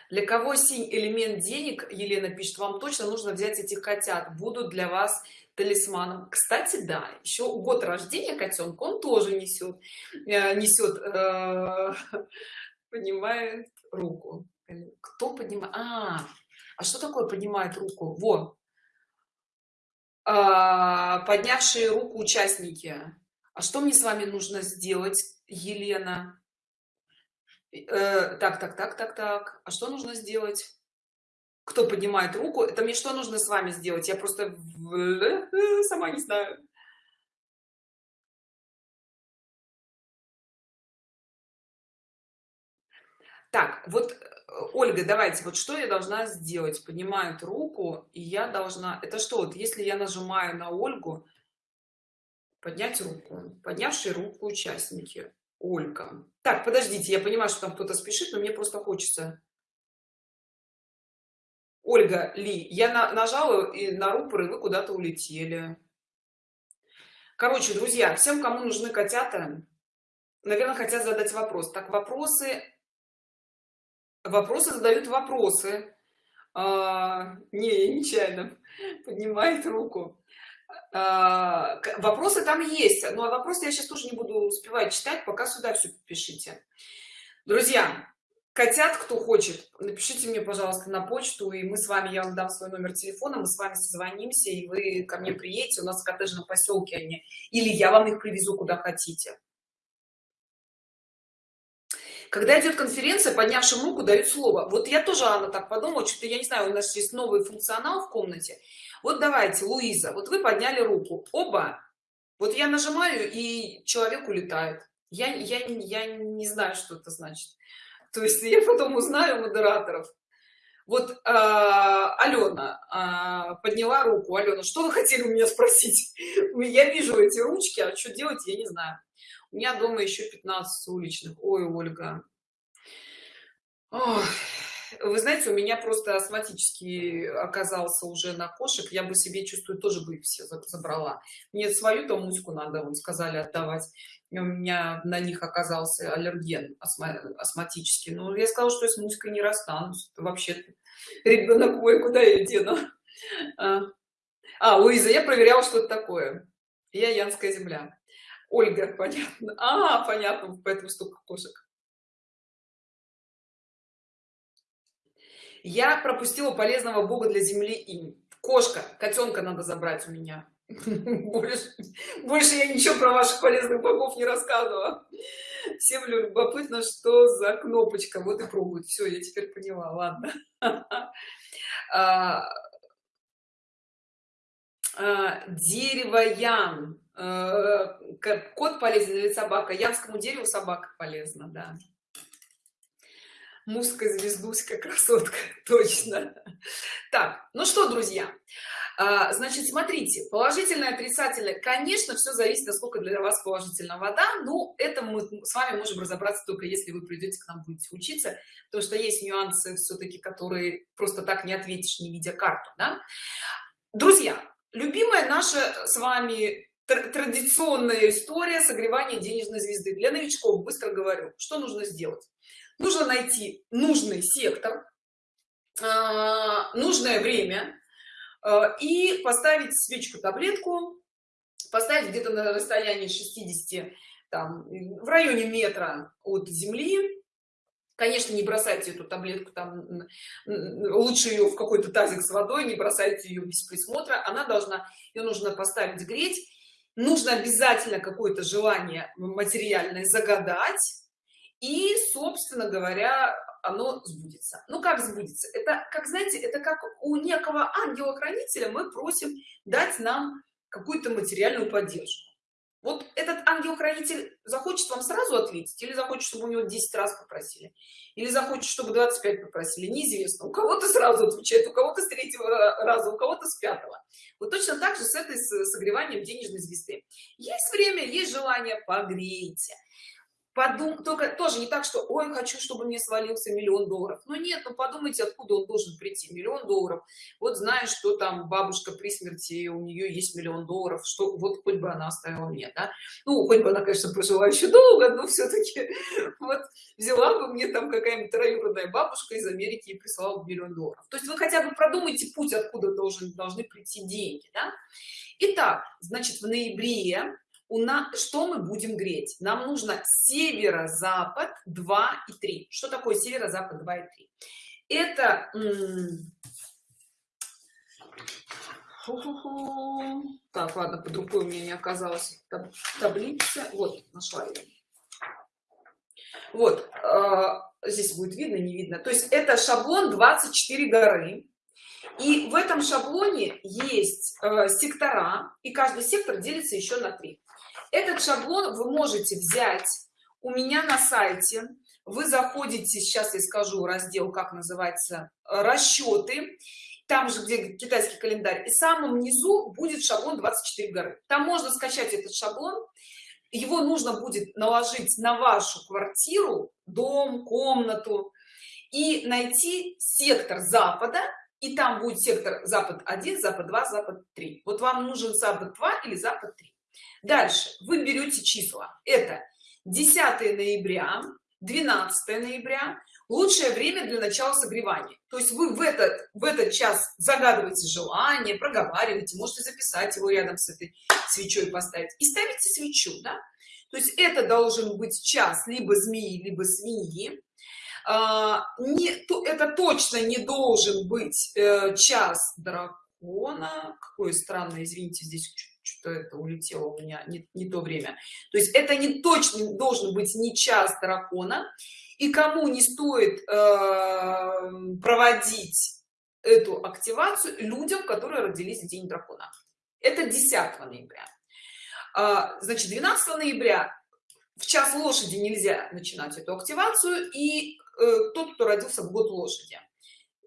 Для кого синь элемент денег, Елена пишет, вам точно нужно взять этих котят, будут для вас талисманом. Кстати, да, еще год рождения котенка он тоже несет, э, несет, э, (laughs) понимает руку. Кто поднимает? А, а что такое поднимает руку? Вот а, поднявшие руку участники. А что мне с вами нужно сделать елена? Э, так так так так так. А что нужно сделать? Кто поднимает руку? Это мне что нужно с вами сделать? Я просто сама не знаю. Так вот ольга давайте вот что я должна сделать? Поднимает руку и я должна это что вот если я нажимаю на ольгу поднять руку поднявшие руку участники. Ольга. Так подождите я понимаю что там кто-то спешит но мне просто хочется. Ольга ли я на, нажала и на рупор и вы куда-то улетели. Короче друзья всем кому нужны котята наверное хотят задать вопрос. Так вопросы вопросы задают вопросы. А, не нечаянно (laughs) поднимает руку. А, вопросы там есть но вопросы я сейчас тоже не буду успевать читать пока сюда все пишите друзья котят кто хочет напишите мне пожалуйста на почту и мы с вами я вам дам свой номер телефона мы с вами созвонимся и вы ко мне приедете. У нас в коттеджном поселке они или я вам их привезу куда хотите когда идет конференция поднявшим руку дают слово. Вот я тоже анна так подумала что-то я не знаю у нас есть новый функционал в комнате. Вот давайте луиза вот вы подняли руку. Оба. Вот я нажимаю и человек улетает. Я я я не знаю что это значит. То есть я потом узнаю модераторов. Вот э, алена э, подняла руку. Алена что вы хотели у меня спросить? (laughs) Я вижу эти ручки а что делать я не знаю у меня дома еще 15 уличных. Ой ольга. Ох, вы знаете у меня просто астматический оказался уже на кошек. Я бы себе чувствую тоже бы все забрала. Мне свою там муську надо он сказали отдавать. У меня на них оказался аллерген астматический. Но я сказала что я с муськой не расстанусь. Вообще ребенок мой куда я дену? А, а луиза я проверяла что это такое. Я янская земля ольга (laughs) понятно. А понятно поэтому столько кошек. Я пропустила полезного бога для земли им кошка котенка надо забрать у меня. (laughs) Больше, больше я ничего про ваших полезных богов не рассказывала. Всем любопытно что за кнопочка. Вот и пробуют. Все я теперь поняла. Ладно. (laughs) А, э, кот полезен или собака. Янскому дереву собака полезна да. Музыка звездуська красотка (laughs) точно. Так ну что друзья? А, значит смотрите положительное отрицательное. Конечно все зависит насколько для вас положительна вода но это мы с вами можем разобраться только если вы придете к нам будете учиться потому что есть нюансы все-таки которые просто так не ответишь не видя карту да? друзья любимая наша с вами традиционная история согревания денежной звезды. Для новичков быстро говорю что нужно сделать. Нужно найти нужный сектор а, нужное время а, и поставить свечку таблетку поставить где-то на расстоянии 60 там в районе метра от земли. Конечно не бросайте эту таблетку там лучше ее в какой-то тазик с водой не бросайте ее без присмотра. Она должна ее нужно поставить греть нужно обязательно какое-то желание материальное загадать и собственно говоря оно сбудется. Ну как сбудется? Это как знаете это как у некого ангела-хранителя мы просим дать нам какую-то материальную поддержку вот этот ангел-хранитель захочет вам сразу ответить или захочет чтобы у него 10 раз попросили? Или захочет чтобы 25 попросили? Неизвестно. У кого-то сразу отвечает у кого-то с третьего раза у кого-то с пятого. Вот точно так же с этой согреванием денежной звезды. Есть время есть желание погрейте подум только тоже не так что ой хочу чтобы мне свалился миллион долларов но нет ну подумайте откуда он должен прийти миллион долларов вот знаешь что там бабушка при смерти у нее есть миллион долларов что вот хоть бы она оставила мне да? ну хоть бы она конечно прожила еще долго но все-таки (laughs) вот взяла бы мне там какая-нибудь троюродная бабушка из америки и прислала бы миллион долларов то есть вы хотя бы продумайте путь откуда должен должны прийти деньги да? Итак, значит в ноябре у нас что мы будем греть? Нам нужно северо-запад 2 и 3 что такое северо-запад 2 и 3 это так ладно под рукой у меня не оказалось таблица. Вот нашла ее вот э, здесь будет видно не видно. То есть это шаблон 24 горы и в этом шаблоне есть э, сектора и каждый сектор делится еще на три. Этот шаблон вы можете взять у меня на сайте. Вы заходите сейчас я скажу раздел как называется расчеты там же где китайский календарь. И самом низу будет шаблон 24 горы. Там можно скачать этот шаблон. Его нужно будет наложить на вашу квартиру дом комнату и найти сектор запада и там будет сектор запад 1 запад 2 запад 3 вот вам нужен запад 2 или запад 3 дальше. Вы берете числа. Это 10 ноября 12 ноября. Лучшее время для начала согревания. То есть вы в этот в этот час загадываете желание проговариваете можете записать его рядом с этой свечой поставить. И ставите свечу да? то есть это должен быть час либо змеи либо свиньи не то это точно не должен быть э, час дракона. Какое странное извините здесь что это улетело у меня не, не то время. То есть это не точно должен быть не час дракона. И кому не стоит э, проводить эту активацию людям которые родились в день дракона? Это 10 ноября. А, значит 12 ноября в час лошади нельзя начинать эту активацию. И э, тот кто родился в год лошади.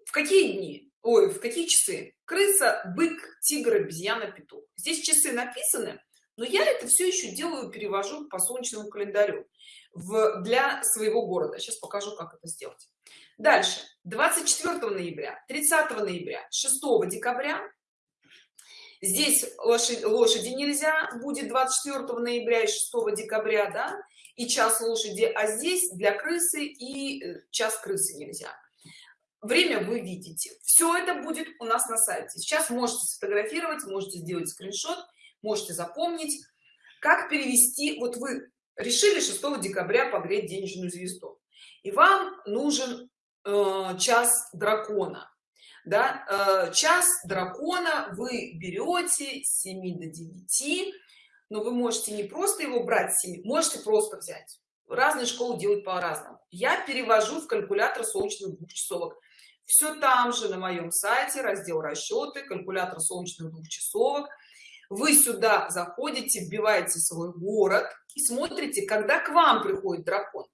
В какие дни? Ой в какие часы? Крыса бык тигр обезьяна петух. Здесь часы написаны но я это все еще делаю перевожу по солнечному календарю в для своего города. Сейчас покажу как это сделать. Дальше. 24 ноября 30 ноября 6 декабря здесь лошадь, лошади нельзя будет 24 ноября и 6 декабря да и час лошади а здесь для крысы и э, час крысы нельзя. Время вы видите. Все это будет у нас на сайте. Сейчас можете сфотографировать можете сделать скриншот можете запомнить. Как перевести? Вот вы решили 6 декабря погреть денежную звезду. И вам нужен э, час дракона да э, час дракона вы берете с 7 до 9 но вы можете не просто его брать 7 можете просто взять. Разные школы делают по-разному. Я перевожу в калькулятор солнечных двухчасовок. Все там же на моем сайте раздел расчеты калькулятор солнечных двухчасовок. Вы сюда заходите вбиваете свой город и смотрите когда к вам приходит дракон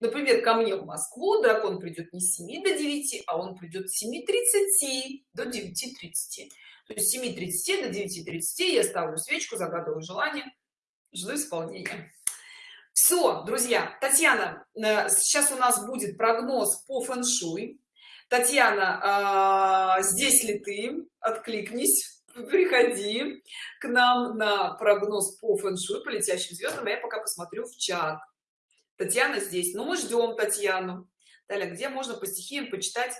например ко мне в москву дракон придет не с 7 до 9 а он придет с 7:30 до 9:30 то есть 7:30 до 9:30 я ставлю свечку загадываю желание жду исполнения. Все друзья татьяна э, сейчас у нас будет прогноз по фэн-шуй. Татьяна э, здесь ли ты? Откликнись приходи к нам на прогноз по фэн-шуй по летящим звездам а я пока посмотрю в чат татьяна здесь. Но мы ждем татьяну. Далее где можно по стихиям почитать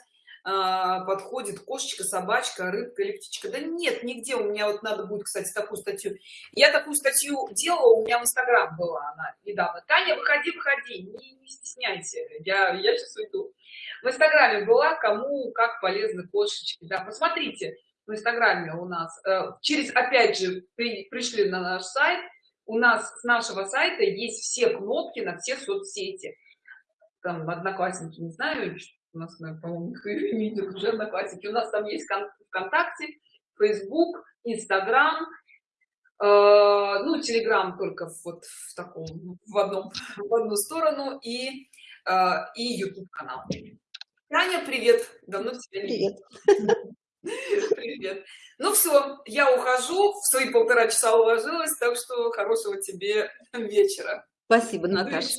а, подходит кошечка собачка рыбка или птичка да нет нигде. У меня вот надо будет кстати такую статью. Я такую статью делала у меня в инстаграм была она недавно. Таня выходи выходи не, не стесняйся. Я я сейчас уйду. В инстаграме была кому как полезны кошечки. Да посмотрите в инстаграме у нас э, через опять же при, пришли на наш сайт у нас с нашего сайта есть все кнопки на все соцсети. Там одноклассники не знаю у нас по-моему (laughs) видят уже одноклассники. У нас там есть вконтакте facebook instagram э, ну telegram только вот в таком в одном в одну сторону и э, и youtube канал. Таня привет. Давно тебя не привет. (laughs) привет. Ну все я ухожу в свои полтора часа уложилась так что хорошего тебе вечера. Спасибо наташа